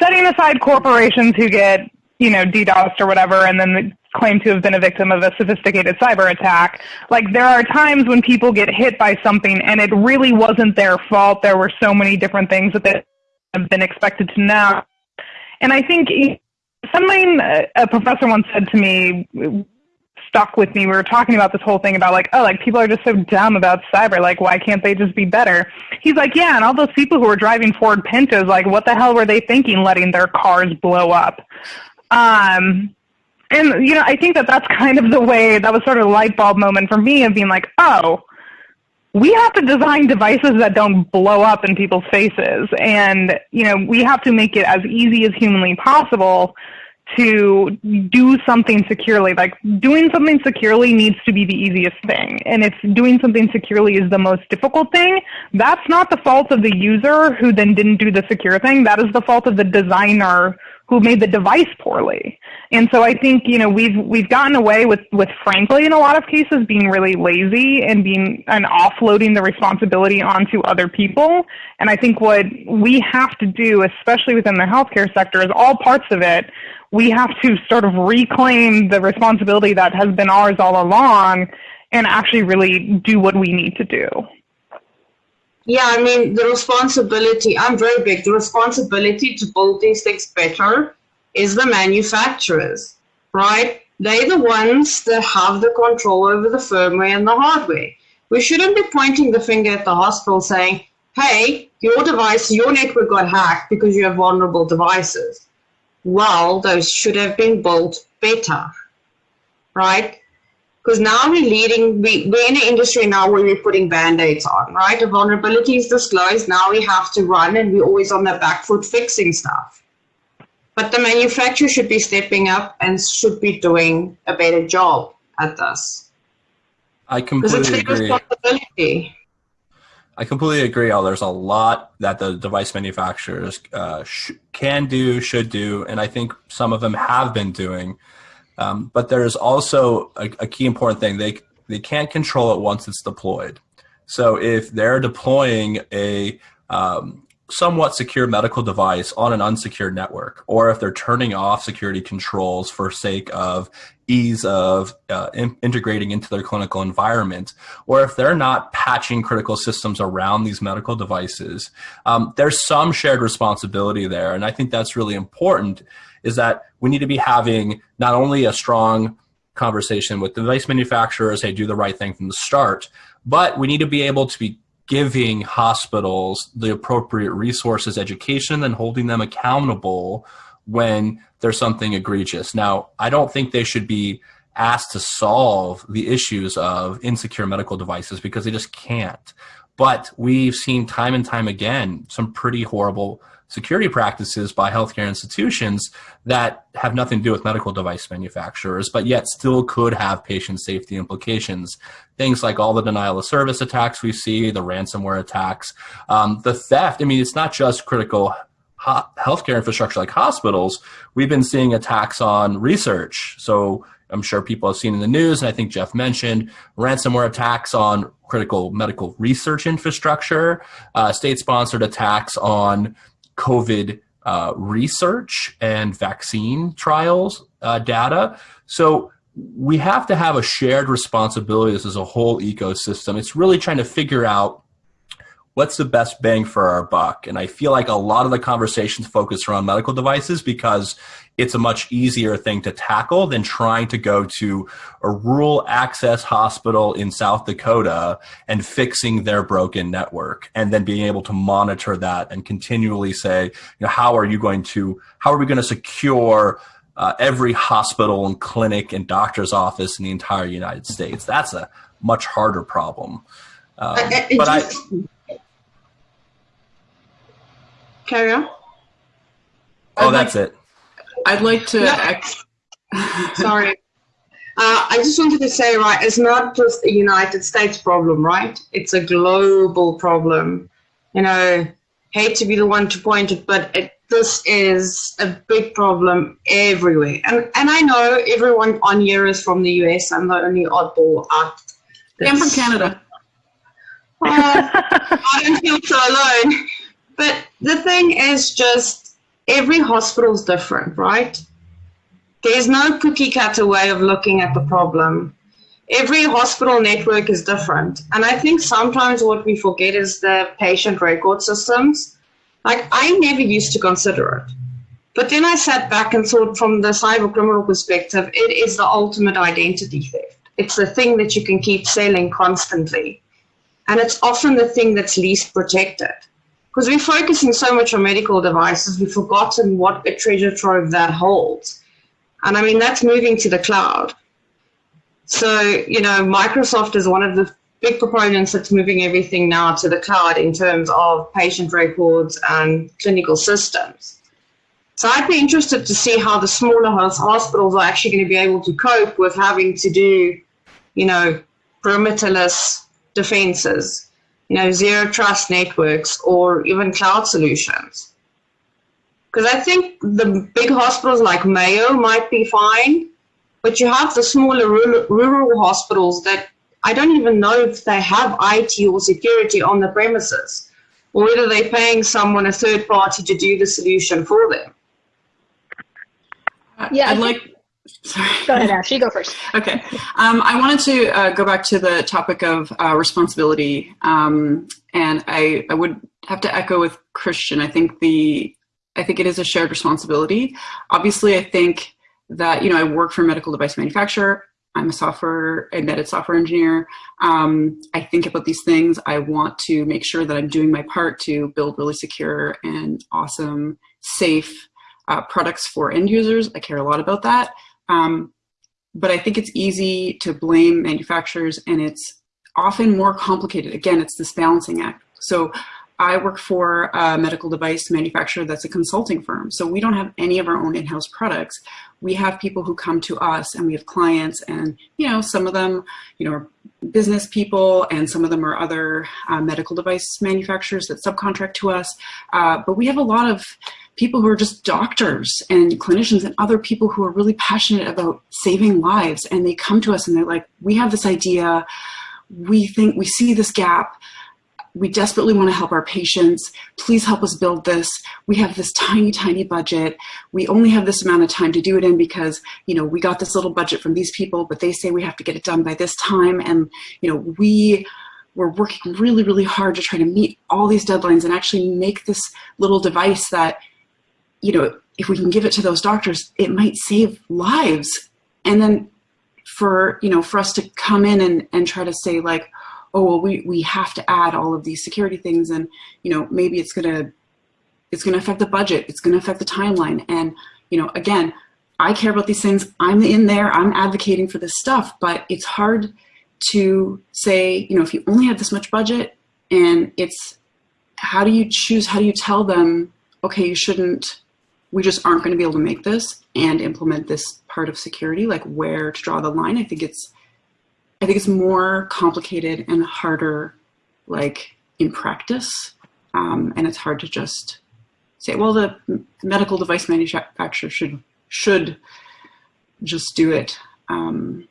Setting aside corporations who get, you know, DDoSed or whatever, and then claim to have been a victim of a sophisticated cyber attack. Like there are times when people get hit by something and it really wasn't their fault. There were so many different things that they have been expected to know and I think something a professor once said to me stuck with me. We were talking about this whole thing about like, oh, like people are just so dumb about cyber. Like, why can't they just be better? He's like, yeah, and all those people who were driving Ford Pintos, like, what the hell were they thinking, letting their cars blow up? Um, and you know, I think that that's kind of the way that was sort of a light bulb moment for me of being like, oh, we have to design devices that don't blow up in people's faces. And, you know, we have to make it as easy as humanly possible to do something securely. Like doing something securely needs to be the easiest thing. And if doing something securely is the most difficult thing, that's not the fault of the user who then didn't do the secure thing. That is the fault of the designer who made the device poorly. And so I think, you know, we've we've gotten away with, with frankly in a lot of cases being really lazy and being and offloading the responsibility onto other people. And I think what we have to do, especially within the healthcare sector, is all parts of it, we have to sort of reclaim the responsibility that has been ours all along and actually really do what we need to do. Yeah, I mean, the responsibility, I'm very big, the responsibility to build these things better is the manufacturers, right? They're the ones that have the control over the firmware and the hardware. We shouldn't be pointing the finger at the hospital saying, hey, your device, your network got hacked because you have vulnerable devices. Well, those should have been built better. right? Because now we're leading, we, we're in an industry now where we're putting band-aids on, right? A vulnerability is disclosed, now we have to run and we're always on the back foot fixing stuff. But the manufacturer should be stepping up and should be doing a better job at this. I completely agree. I completely agree. Al. There's a lot that the device manufacturers uh, sh- can do, should do, and I think some of them have been doing. Um, but there's also a, a key important thing. They they can't control it once it's deployed. So if they're deploying a um, somewhat secure medical device on an unsecured network, or if they're turning off security controls for sake of ease of uh, in- integrating into their clinical environment, or if they're not patching critical systems around these medical devices, um, there's some shared responsibility there. And I think that's really important is that we need to be having not only a strong conversation with device manufacturers, hey, do the right thing from the start, but we need to be able to be giving hospitals the appropriate resources, education, and holding them accountable when there's something egregious. Now, I don't think they should be asked to solve the issues of insecure medical devices because they just can't. But we've seen time and time again some pretty horrible security practices by healthcare institutions that have nothing to do with medical device manufacturers, but yet still could have patient safety implications. Things like all the denial of service attacks we see, the ransomware attacks, um, the theft. I mean, it's not just critical healthcare infrastructure like hospitals. We've been seeing attacks on research. So I'm sure people have seen in the news, and I think Jeff mentioned ransomware attacks on critical medical research infrastructure, uh, state sponsored attacks on COVID uh, research and vaccine trials uh, data. So we have to have a shared responsibility. This is a whole ecosystem. It's really trying to figure out what's the best bang for our buck. And I feel like a lot of the conversations focus around medical devices because it's a much easier thing to tackle than trying to go to a rural access hospital in South Dakota and fixing their broken network and then being able to monitor that and continually say, you know, how are you going to, how are we going to secure uh, every hospital and clinic and doctor's office in the entire United States? That's a much harder problem. Um, but I, Carry on. oh, I'd that's like- it. I'd like to. Yeah. Sorry. Uh, I just wanted to say, right, it's not just a United States problem, right? It's a global problem. You know, hate to be the one to point it, but it, this is a big problem everywhere. And and I know everyone on here is from the US. I'm the only oddball out. I'm from Canada. Uh, I don't feel so alone. But the thing is just every hospital's different, right? There's no cookie cutter way of looking at the problem. Every hospital network is different. And I think sometimes what we forget is the patient record systems. Like I never used to consider it. But then I sat back and thought from the cyber criminal perspective, it is the ultimate identity theft. It's the thing that you can keep selling constantly. And it's often the thing that's least protected. Because we're focusing so much on medical devices, we've forgotten what a treasure trove that holds. And I mean, that's moving to the cloud. So, you know, Microsoft is one of the big proponents that's moving everything now to the cloud in terms of patient records and clinical systems. So I'd be interested to see how the smaller hospitals are actually going to be able to cope with having to do, you know, perimeterless defenses, you know, zero trust networks or even cloud solutions. Because I think the big hospitals like Mayo might be fine, but you have the smaller rural, rural hospitals that I don't even know if they have IT or security on the premises, or whether they're paying someone, a third party, to do the solution for them. Yeah, I I'd like. Sorry. Go ahead, Ash. You go first. Okay. Um, I wanted to uh, go back to the topic of uh, responsibility, um, and I, I would have to echo with Christian. I think the I think it is a shared responsibility. Obviously, I think that you know I work for a medical device manufacturer. I'm a software embedded software engineer. Um, I think about these things. I want to make sure that I'm doing my part to build really secure and awesome, safe uh, products for end users. I care a lot about that. Um, but I think it's easy to blame manufacturers and it's often more complicated. Again, it's this balancing act. So I work for a medical device manufacturer that's a consulting firm. So we don't have any of our own in-house products. We have people who come to us and we have clients and, you know, some of them, you know, are business people and some of them are other uh, medical device manufacturers that subcontract to us. Uh, but we have a lot of people who are just doctors and clinicians and other people who are really passionate about saving lives. And they come to us and they're like, we have this idea. We think we see this gap we desperately want to help our patients. Please help us build this. We have this tiny, tiny budget. We only have this amount of time to do it in because, you know, we got this little budget from these people, but they say we have to get it done by this time. And, you know, we we're working really, really hard to try to meet all these deadlines and actually make this little device that, you know, if we can give it to those doctors, it might save lives. And then for, you know, for us to come in and, and try to say like, oh, well, we, we have to add all of these security things and, you know, maybe it's going to, it's going to affect the budget. It's going to affect the timeline. And, you know, again, I care about these things. I'm in there. I'm advocating for this stuff, but it's hard to say, you know, if you only have this much budget and it's, how do you choose, how do you tell them, okay, you shouldn't, we just aren't going to be able to make this and implement this part of security, like where to draw the line. I think it's, I think it's more complicated and harder, like in practice. Um, and it's hard to just say, well, the medical device manufacturer should should just do it. Um,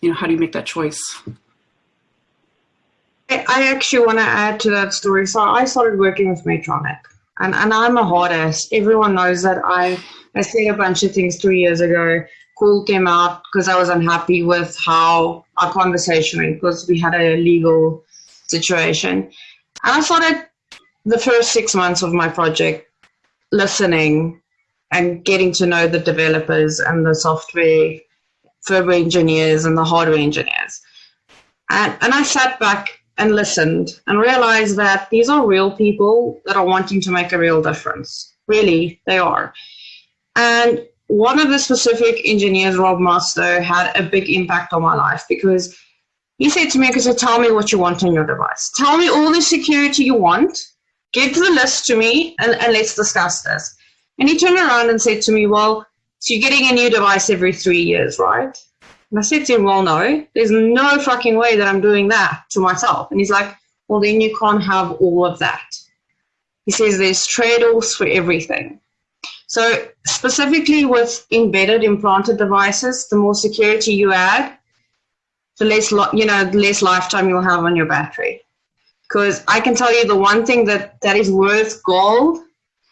you know, how do you make that choice? I actually want to add to that story. So I started working with Medtronic, and, and I'm a hard ass. Everyone knows that I, I said a bunch of things three years ago call came out because I was unhappy with how our conversation went because we had a legal situation. And I started the first six months of my project listening and getting to know the developers and the software firmware engineers and the hardware engineers. And, and I sat back and listened and realized that these are real people that are wanting to make a real difference. Really, they are. And one of the specific engineers, Rob Mustoe, had a big impact on my life because he said to me, because tell me what you want on your device. Tell me all the security you want. Give the list to me and, and let's discuss this. And he turned around and said to me, well, so you're getting a new device every three years, right? And I said to him, well, no, there's no fucking way that I'm doing that to myself. And he's like, well, then you can't have all of that. He says there's trade-offs for everything. So specifically with embedded implanted devices, the more security you add, the less, you know, the less lifetime you'll have on your battery. Because I can tell you the one thing that, that is worth gold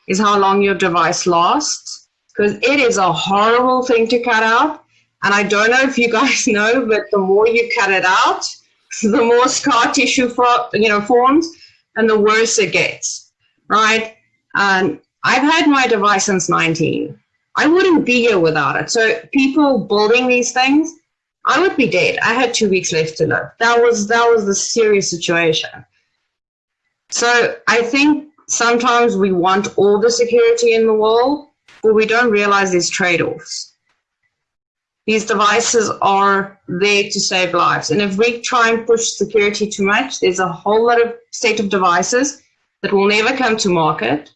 is how long your device lasts. Because it is a horrible thing to cut out. And I don't know if you guys know, but the more you cut it out, the more scar tissue for, you know, forms and the worse it gets, right? And I've had my device since 19. I wouldn't be here without it. So people building these things, I would be dead. I had two weeks left to live. That was that was the serious situation. So I think sometimes we want all the security in the world, but we don't realize there's trade-offs. These devices are there to save lives. And if we try and push security too much, there's a whole lot of state of devices that will never come to market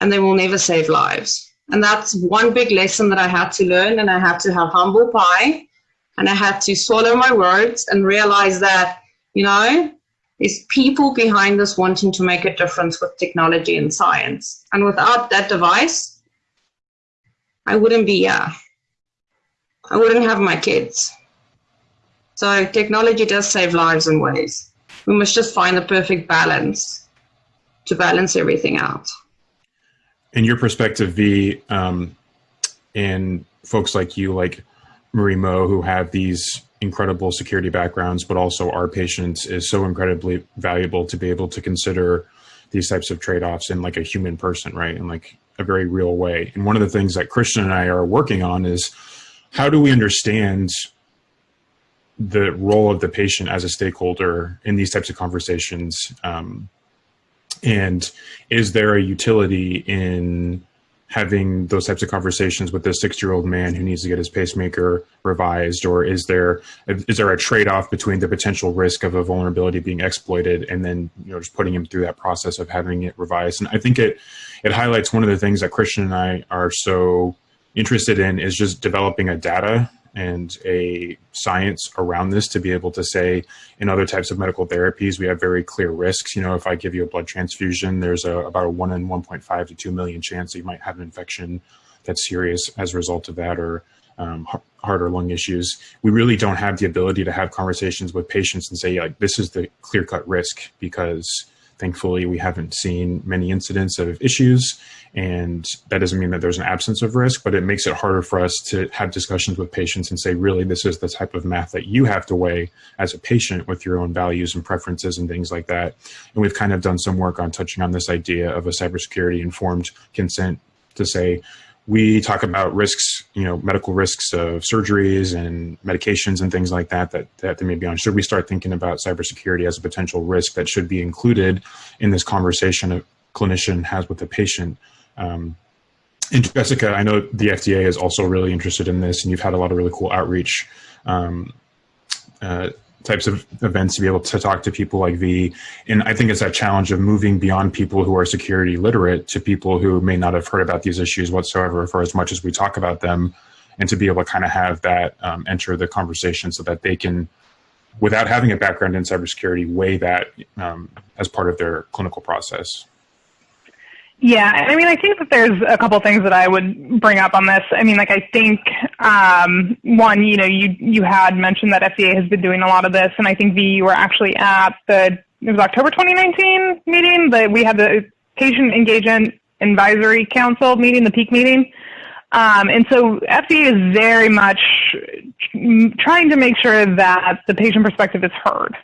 and they will never save lives. And that's one big lesson that I had to learn. And I had to have humble pie and I had to swallow my words and realize that, you know, there's people behind this wanting to make a difference with technology and science. And without that device, I wouldn't be here. I wouldn't have my kids. So technology does save lives in ways. We must just find the perfect balance to balance everything out in your perspective, V, um, and folks like you, like Marie Moe, who have these incredible security backgrounds, but also our patients, is so incredibly valuable to be able to consider these types of trade-offs in like a human person, right? In like a very real way. And one of the things that Christian and I are working on is how do we understand the role of the patient as a stakeholder in these types of conversations? Um, and is there a utility in having those types of conversations with this six-year-old man who needs to get his pacemaker revised or is there is there a trade-off between the potential risk of a vulnerability being exploited and then you know just putting him through that process of having it revised and i think it it highlights one of the things that christian and i are so interested in is just developing a data and a science around this to be able to say in other types of medical therapies we have very clear risks. You know if i give you a blood transfusion there's a, about a 1 in 1.5 to 2 million chance that you might have an infection that's serious as a result of that or um, heart or lung issues. We really don't have the ability to have conversations with patients and say like this is the clear cut risk because thankfully we haven't seen many incidents of issues and that doesn't mean that there's an absence of risk, but it makes it harder for us to have discussions with patients and say, really, this is the type of math that you have to weigh as a patient with your own values and preferences and things like that. And we've kind of done some work on touching on this idea of a cybersecurity informed consent to say, we talk about risks, you know, medical risks of surgeries and medications and things like that, that, that they may be on. Should we start thinking about cybersecurity as a potential risk that should be included in this conversation a clinician has with the patient um, and Jessica, I know the FDA is also really interested in this, and you've had a lot of really cool outreach um, uh, types of events to be able to talk to people like V. And I think it's that challenge of moving beyond people who are security literate to people who may not have heard about these issues whatsoever for as much as we talk about them, and to be able to kind of have that um, enter the conversation so that they can, without having a background in cybersecurity, weigh that um, as part of their clinical process. Yeah, I mean, I think that there's a couple things that I would bring up on this. I mean, like I think um, one, you know, you you had mentioned that FDA has been doing a lot of this, and I think V, you were actually at the it was October 2019 meeting that we had the Patient Engagement Advisory Council meeting, the PEAC meeting. Um, and so FDA is very much trying to make sure that the patient perspective is heard.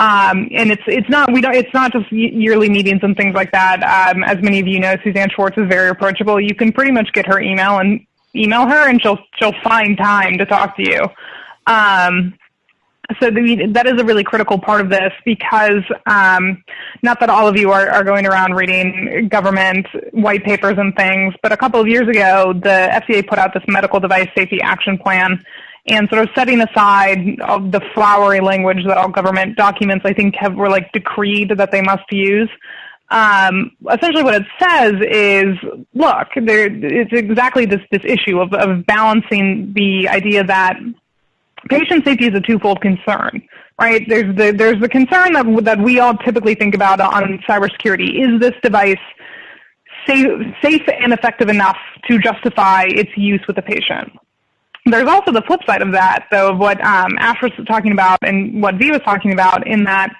Um, and it's it's not we don't it's not just yearly meetings and things like that. Um, as many of you know, Suzanne Schwartz is very approachable. You can pretty much get her email and email her, and she'll she'll find time to talk to you. Um, so the, that is a really critical part of this because um, not that all of you are, are going around reading government white papers and things, but a couple of years ago, the FDA put out this medical device safety action plan and sort of setting aside the flowery language that all government documents I think have were like decreed that they must use. Um, essentially, what it says is, look, there, it's exactly this this issue of, of balancing the idea that patient safety is a twofold concern, right? There's the there's the concern that that we all typically think about on cybersecurity: is this device safe, safe and effective enough to justify its use with the patient? There's also the flip side of that, though, of what um, Ash was talking about and what V was talking about, in that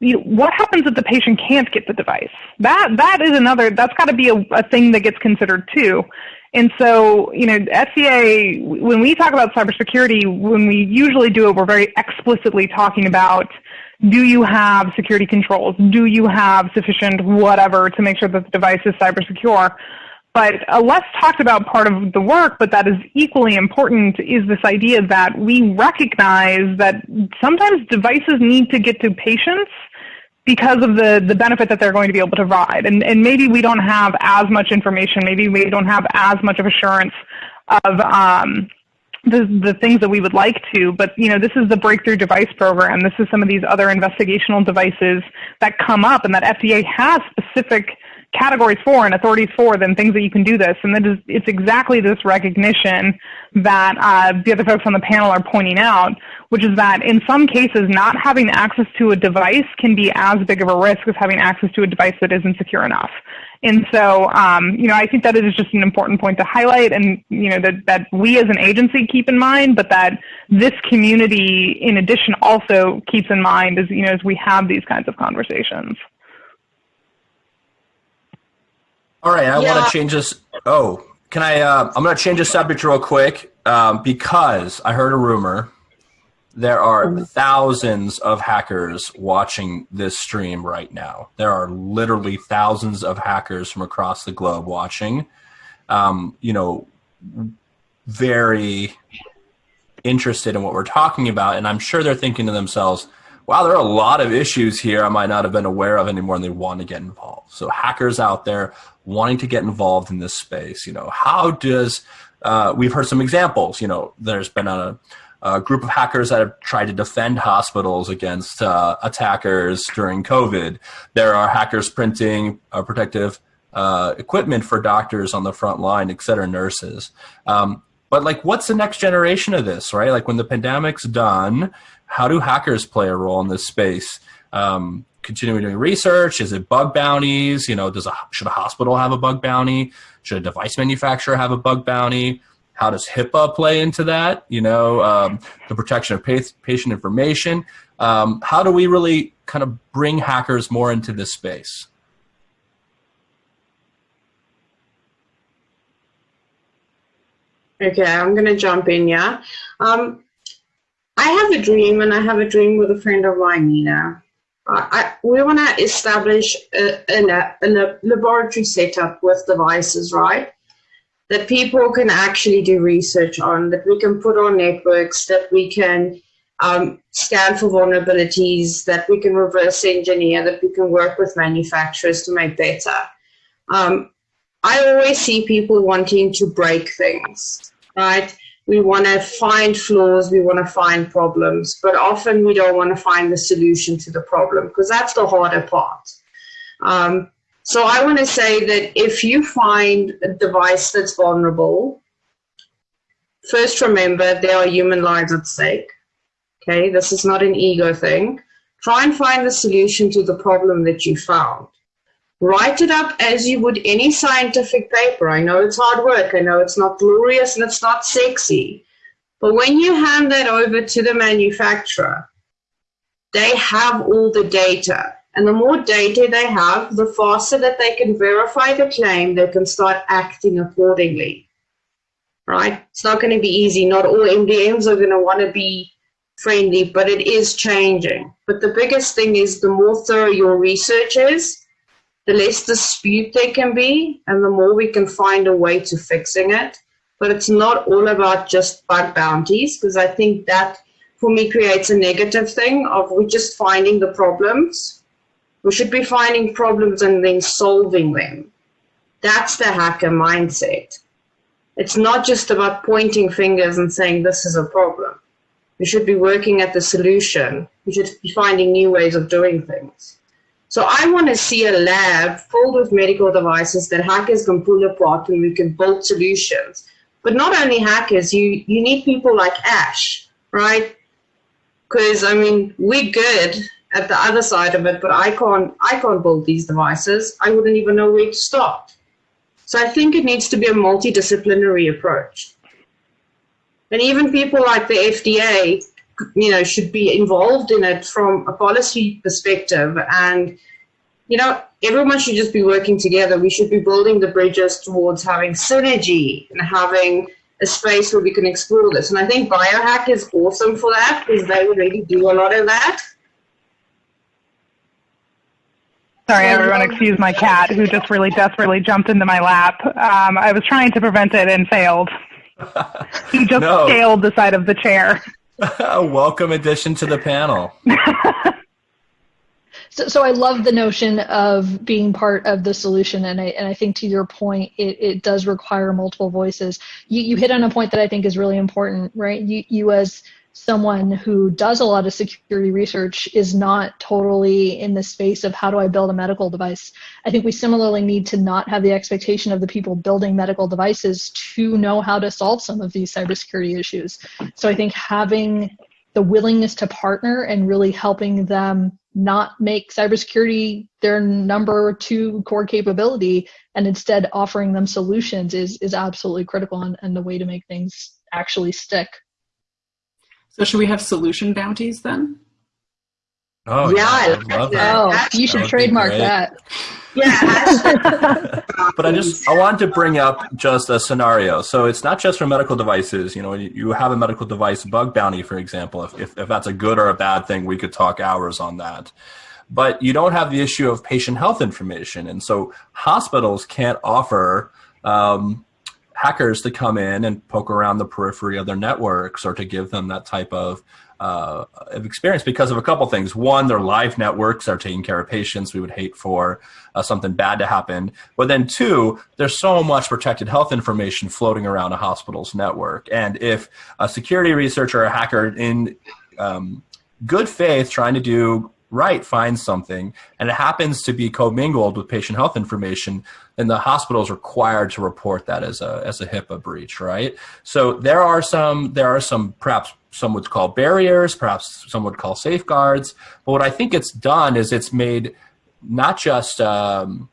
you know, what happens if the patient can't get the device? That that is another. That's got to be a, a thing that gets considered too. And so, you know, FDA, when we talk about cybersecurity, when we usually do it, we're very explicitly talking about do you have security controls? Do you have sufficient whatever to make sure that the device is cyber secure? But a less talked about part of the work, but that is equally important, is this idea that we recognize that sometimes devices need to get to patients because of the, the benefit that they're going to be able to provide. And, and maybe we don't have as much information, maybe we don't have as much of assurance of um, the, the things that we would like to, but you know, this is the breakthrough device program. This is some of these other investigational devices that come up and that FDA has specific categories for and authorities for than things that you can do this. And that is, it's exactly this recognition that uh, the other folks on the panel are pointing out, which is that in some cases, not having access to a device can be as big of a risk as having access to a device that isn't secure enough. And so, um, you know, I think that is just an important point to highlight and, you know, that, that we as an agency keep in mind, but that this community in addition also keeps in mind as, you know, as we have these kinds of conversations. All right, I yeah. want to change this. Oh, can I? Uh, I'm going to change the subject real quick um, because I heard a rumor. There are thousands of hackers watching this stream right now. There are literally thousands of hackers from across the globe watching. Um, you know, very interested in what we're talking about, and I'm sure they're thinking to themselves, wow, there are a lot of issues here I might not have been aware of anymore, and they want to get involved. So hackers out there wanting to get involved in this space, you know, how does uh, we've heard some examples. You know, there's been a, a, group of hackers that have tried to defend hospitals against uh, attackers during COVID. There are hackers printing uh, protective uh, equipment for doctors on the front line, et cetera, nurses. Um, but like, what's the next generation of this, right? Like when the pandemic's done, how do hackers play a role in this space? Um, continuing doing research? Is it bug bounties? You know, does a should a hospital have a bug bounty? Should a device manufacturer have a bug bounty? How does HIPAA play into that? You know, um, the protection of patient information. Um, how do we really kind of bring hackers more into this space? Okay, I'm going to jump in, yeah. Um, I have a dream, and I have a dream with a friend of mine, Nina. I, we want to establish a, a, a, laboratory setup with devices, right? That people can actually do research on, that we can put on networks, that we can um, scan for vulnerabilities, that we can reverse engineer, that we can work with manufacturers to make better. Um, I always see people wanting to break things, right? We want to find flaws, we want to find problems, but often we don't want to find the solution to the problem because that's the harder part. Um, so I want to say that if you find a device that's vulnerable, first remember there are human lives at stake. Okay, this is not an ego thing. Try and find the solution to the problem that you found. Write it up as you would any scientific paper. I know it's hard work. I know it's not glorious and it's not sexy. But when you hand that over to the manufacturer, they have all the data. And the more data they have, the faster that they can verify the claim, they can start acting accordingly. Right? It's not going to be easy. Not all MDMs are going to want to be friendly, but it is changing. But the biggest thing is the more thorough your research is, the less dispute there can be and the more we can find a way to fixing it. But it's not all about just bug bounties because I think that for me creates a negative thing of we just finding the problems. We should be finding problems and then solving them. That's the hacker mindset. It's not just about pointing fingers and saying this is a problem. We should be working at the solution. We should be finding new ways of doing things. So I want to see a lab filled with medical devices that hackers can pull apart and we can build solutions. But not only hackers, you, you need people like Ash, right? Because I mean, we're good at the other side of it, but I can't I can't build these devices. I wouldn't even know where to start. So I think it needs to be a multidisciplinary approach. And even people like the FDA you know, should be involved in it from a policy perspective. And, you know, everyone should just be working together. We should be building the bridges towards having synergy and having a space where we can explore this. And I think Biohack is awesome for that because they already do a lot of that. Sorry, everyone, excuse my cat who just really desperately jumped into my lap. Um, I was trying to prevent it and failed. He just no. scaled the side of the chair. A welcome addition to the panel. so, so I love the notion of being part of the solution, and I and I think to your point, it, it does require multiple voices. You you hit on a point that I think is really important, right? You you as someone who does a lot of security research is not totally in the space of how do I build a medical device. I think we similarly need to not have the expectation of the people building medical devices to know how to solve some of these cybersecurity issues. So I think having the willingness to partner and really helping them not make cybersecurity their number two core capability and instead offering them solutions is, is absolutely critical and, and the way to make things actually stick. So should we have solution bounties then? Oh yeah, I love that. Oh, you should trademark that. Yeah. but I just I wanted to bring up just a scenario. So it's not just for medical devices. You know, you have a medical device bug bounty, for example. If, if, if that's a good or a bad thing, we could talk hours on that. But you don't have the issue of patient health information, and so hospitals can't offer um, hackers to come in and poke around the periphery of their networks or to give them that type of uh, of experience because of a couple things. One, their live networks are taking care of patients. We would hate for uh, something bad to happen. But then two, there's so much protected health information floating around a hospital's network. And if a security researcher or a hacker in um, good faith trying to do right finds something and it happens to be commingled with patient health information, then the hospital is required to report that as a as a HIPAA breach, right? So there are some there are some perhaps some would call barriers, perhaps some would call safeguards. But what I think it's done is it's made not just um,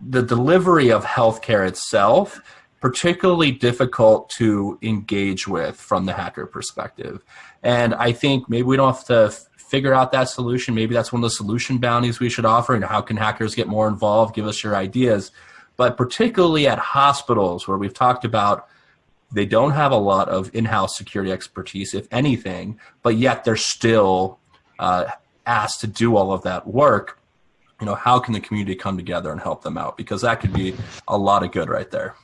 the delivery of healthcare itself particularly difficult to engage with from the hacker perspective. And I think maybe we don't have to figure out that solution. Maybe that's one of the solution bounties we should offer. And how can hackers get more involved? Give us your ideas. But particularly at hospitals where we've talked about they don't have a lot of in-house security expertise, if anything, but yet they're still uh, asked to do all of that work. You know, how can the community come together and help them out? Because that could be a lot of good right there.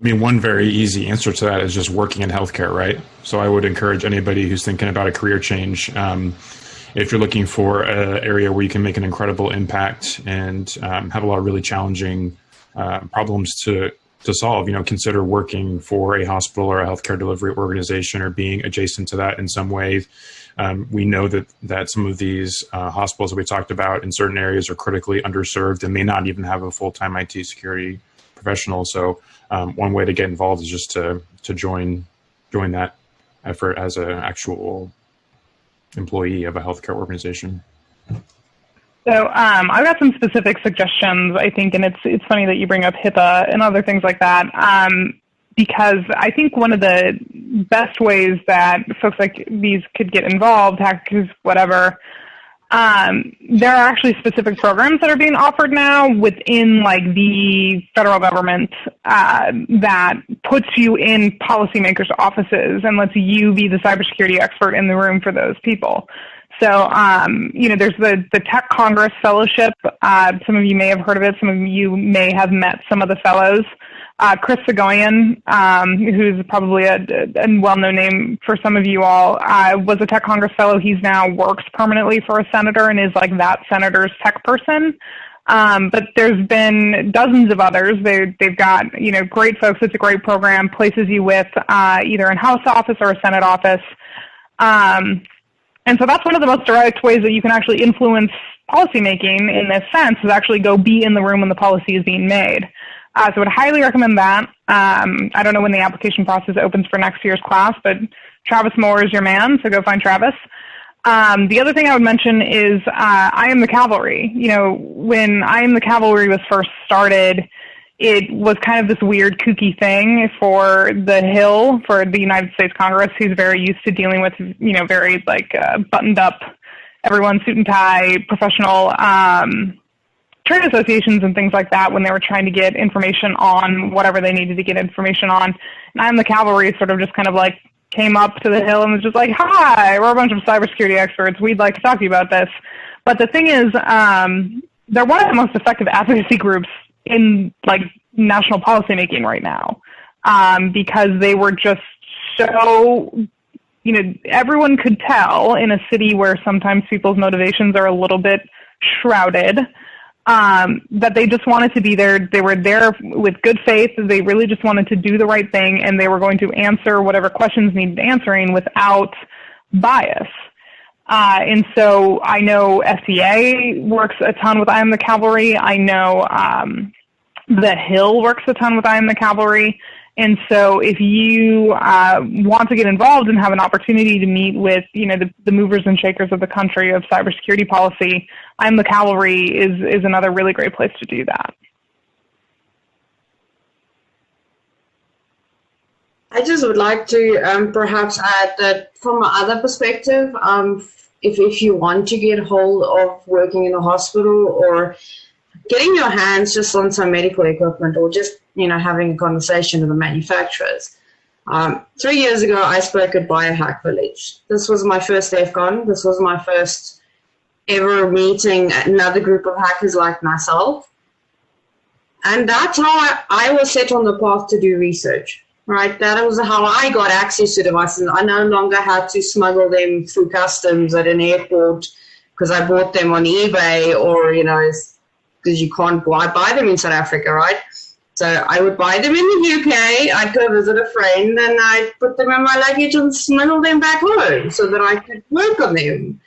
I mean, one very easy answer to that is just working in healthcare, right? So I would encourage anybody who's thinking about a career change. Um, if you're looking for an area where you can make an incredible impact and um, have a lot of really challenging uh, problems to to solve, you know, consider working for a hospital or a healthcare delivery organization or being adjacent to that in some way. Um, we know that that some of these uh, hospitals that we talked about in certain areas are critically underserved and may not even have a full time IT security professional. So um, one way to get involved is just to to join join that effort as an actual employee of a healthcare organization. So um, I've got some specific suggestions, I think, and it's it's funny that you bring up HIPAA and other things like that, um, because I think one of the best ways that folks like these could get involved, hackers, whatever, um, there are actually specific programs that are being offered now within like the federal government uh, that puts you in policymakers' offices and lets you be the cybersecurity expert in the room for those people. So, um, you know, there's the, the TechCongress Fellowship. Uh, some of you may have heard of it. Some of you may have met some of the fellows. Uh, Chris Soghoian, um, who's probably a, a, well-known name for some of you all, uh, was a TechCongress Fellow. He's now works permanently for a senator and is like that senator's tech person. Um, but there's been dozens of others. They, they've got, you know, great folks. It's a great program. Places you with uh, either in House office or a Senate office. Um, and so that's one of the most direct ways that you can actually influence policymaking in this sense is actually go be in the room when the policy is being made. Uh, so I would highly recommend that. Um, I don't know when the application process opens for next year's class, but Travis Moore is your man, so go find Travis. Um, the other thing I would mention is uh, I Am the Cavalry. You know, when I Am the Cavalry was first started, it was kind of this weird kooky thing for the Hill, for the United States Congress, who's very used to dealing with, you know, very like uh, buttoned up, everyone suit and tie, professional um, trade associations and things like that when they were trying to get information on whatever they needed to get information on. And I am the cavalry sort of just kind of like came up to the Hill and was just like, hi, we're a bunch of cybersecurity experts. We'd like to talk to you about this. But the thing is, um, they're one of the most effective advocacy groups in like national policymaking right now um, because they were just so you know everyone could tell in a city where sometimes people's motivations are a little bit shrouded um, that they just wanted to be there. They were there with good faith. They really just wanted to do the right thing, and they were going to answer whatever questions needed answering without bias. Uh, and so I know FDA works a ton with I Am the Cavalry. I know um, the Hill works a ton with I Am the Cavalry. And so if you uh, want to get involved and have an opportunity to meet with, you know, the, the movers and shakers of the country of cybersecurity policy, I Am the Cavalry is, is another really great place to do that. I just would like to um, perhaps add that from another perspective, um, if, if you want to get hold of working in a hospital or getting your hands just on some medical equipment or just, you know, having a conversation with the manufacturers. Um, three years ago, I spoke at Biohack Village. This was my first DEF CON. This was my first ever meeting another group of hackers like myself. And that's how I, I was set on the path to do research. Right? That was how I got access to devices. I no longer had to smuggle them through customs at an airport because I bought them on eBay or, you know, because you can't buy, buy them in South Africa, right? So I would buy them in the UK, I'd go visit a friend and I'd put them in my luggage and smuggle them back home so that I could work on them,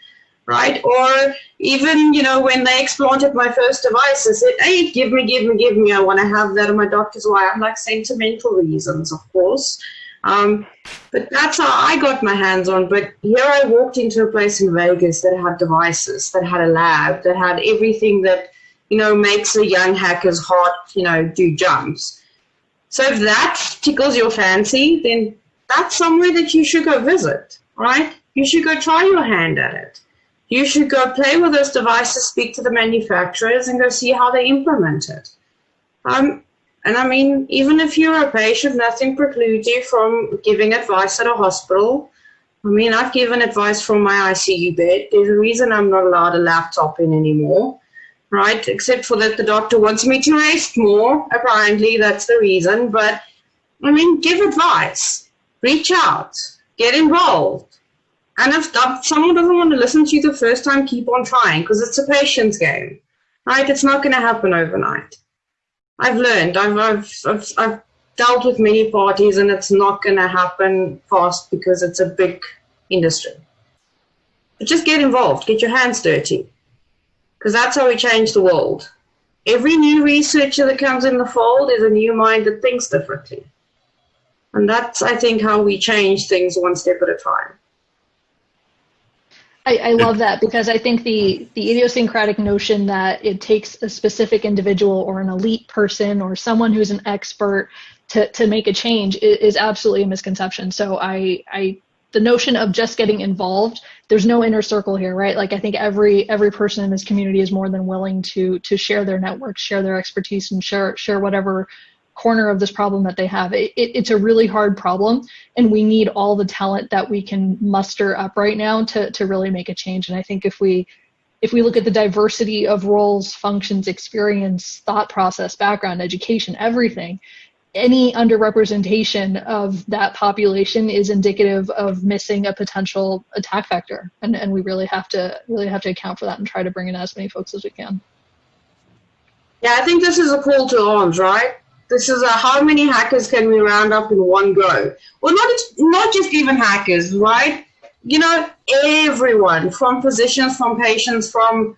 right? Or even, you know, when they explanted my first device, I said, hey, give me, give me, give me. I want to have that. And my doctor's why I'm like sentimental reasons, of course. Um, but that's how I got my hands on. But here I walked into a place in Vegas that had devices, that had a lab, that had everything that you know, makes a young hacker's heart, you know, do jumps. So if that tickles your fancy, then that's somewhere that you should go visit, right? You should go try your hand at it. You should go play with those devices, speak to the manufacturers, and go see how they implement it. Um, and I mean, even if you're a patient, nothing precludes you from giving advice at a hospital. I mean, I've given advice from my ICU bed. There's a reason I'm not allowed a laptop in anymore right? Except for that the doctor wants me to rest more. Apparently, that's the reason. But I mean, give advice, reach out, get involved. And if, someone doesn't want to listen to you the first time, keep on trying because it's a patience game, right? It's not going to happen overnight. I've learned. I've, I've, I've, I've dealt with many parties, and it's not going to happen fast because it's a big industry. But just get involved, get your hands dirty because that's how we change the world. Every new researcher that comes in the fold is a new mind that thinks differently. And that's, I think, how we change things one step at a time. I, I, love that because I think the the idiosyncratic notion that it takes a specific individual or an elite person or someone who's an expert to, to make a change is, is absolutely a misconception. So I I the notion of just getting involved there's no inner circle here right like i think every every person in this community is more than willing to to share their network share their expertise and share share whatever corner of this problem that they have. It, it, it's a really hard problem and we need all the talent that we can muster up right now to to really make a change. And i think if we if we look at the diversity of roles functions experience thought process background education everything any underrepresentation of that population is indicative of missing a potential attack vector. And, and we really have to really have to account for that and try to bring in as many folks as we can. Yeah i think this is a call to arms right this is a how many hackers can we round up in one go well not not just even hackers right you know everyone from physicians from patients from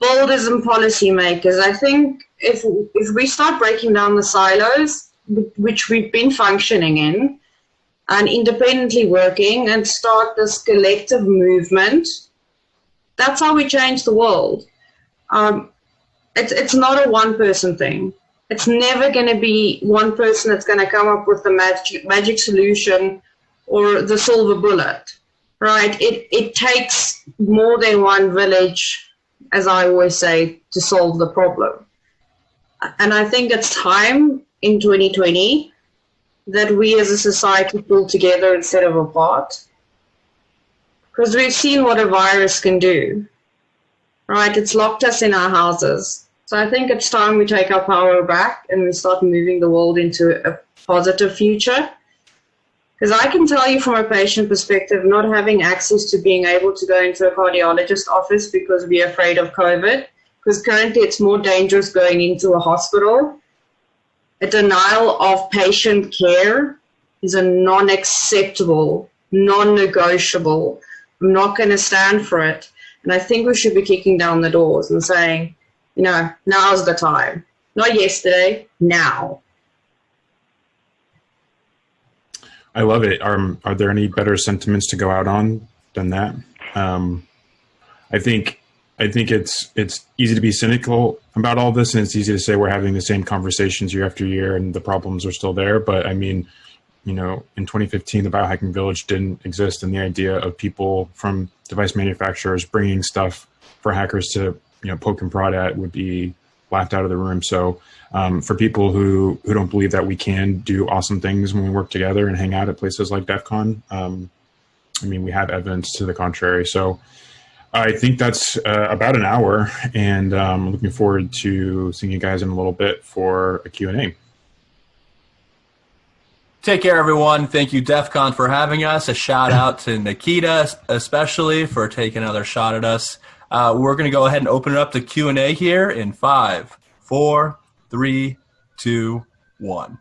builders and policymakers i think if if we start breaking down the silos, which we've been functioning in, and independently working, and start this collective movement, that's how we change the world. Um, it's it's not a one person thing. It's never going to be one person that's going to come up with the magic magic solution or the silver bullet, right? It it takes more than one village, as I always say, to solve the problem and I think it's time in 2020 that we as a society pull together instead of apart. Because we've seen what a virus can do, right? It's locked us in our houses. So I think it's time we take our power back and we start moving the world into a positive future. Because I can tell you from a patient perspective, not having access to being able to go into a cardiologist office because we're afraid of COVID because currently it's more dangerous going into a hospital. A denial of patient care is a non-acceptable, non-negotiable. I'm not going to stand for it. And I think we should be kicking down the doors and saying, you know, now's the time. Not yesterday, now. I love it. Are, are there any better sentiments to go out on than that? Um, I think I think it's it's easy to be cynical about all this, and it's easy to say we're having the same conversations year after year, and the problems are still there. But I mean, you know, in 2015, the biohacking village didn't exist, and the idea of people from device manufacturers bringing stuff for hackers to you know poke and prod at would be laughed out of the room. So um, for people who who don't believe that we can do awesome things when we work together and hang out at places like DEF CON, um, I mean, we have evidence to the contrary. So I think that's uh, about an hour, and um, looking forward to seeing you guys in a little bit for a Q&A. Take care, everyone. Thank you, DEF CON, for having us. A shout out to Nikita, especially for taking another shot at us. Uh, we're going to go ahead and open it up to Q and A here in five, four, three, two, one.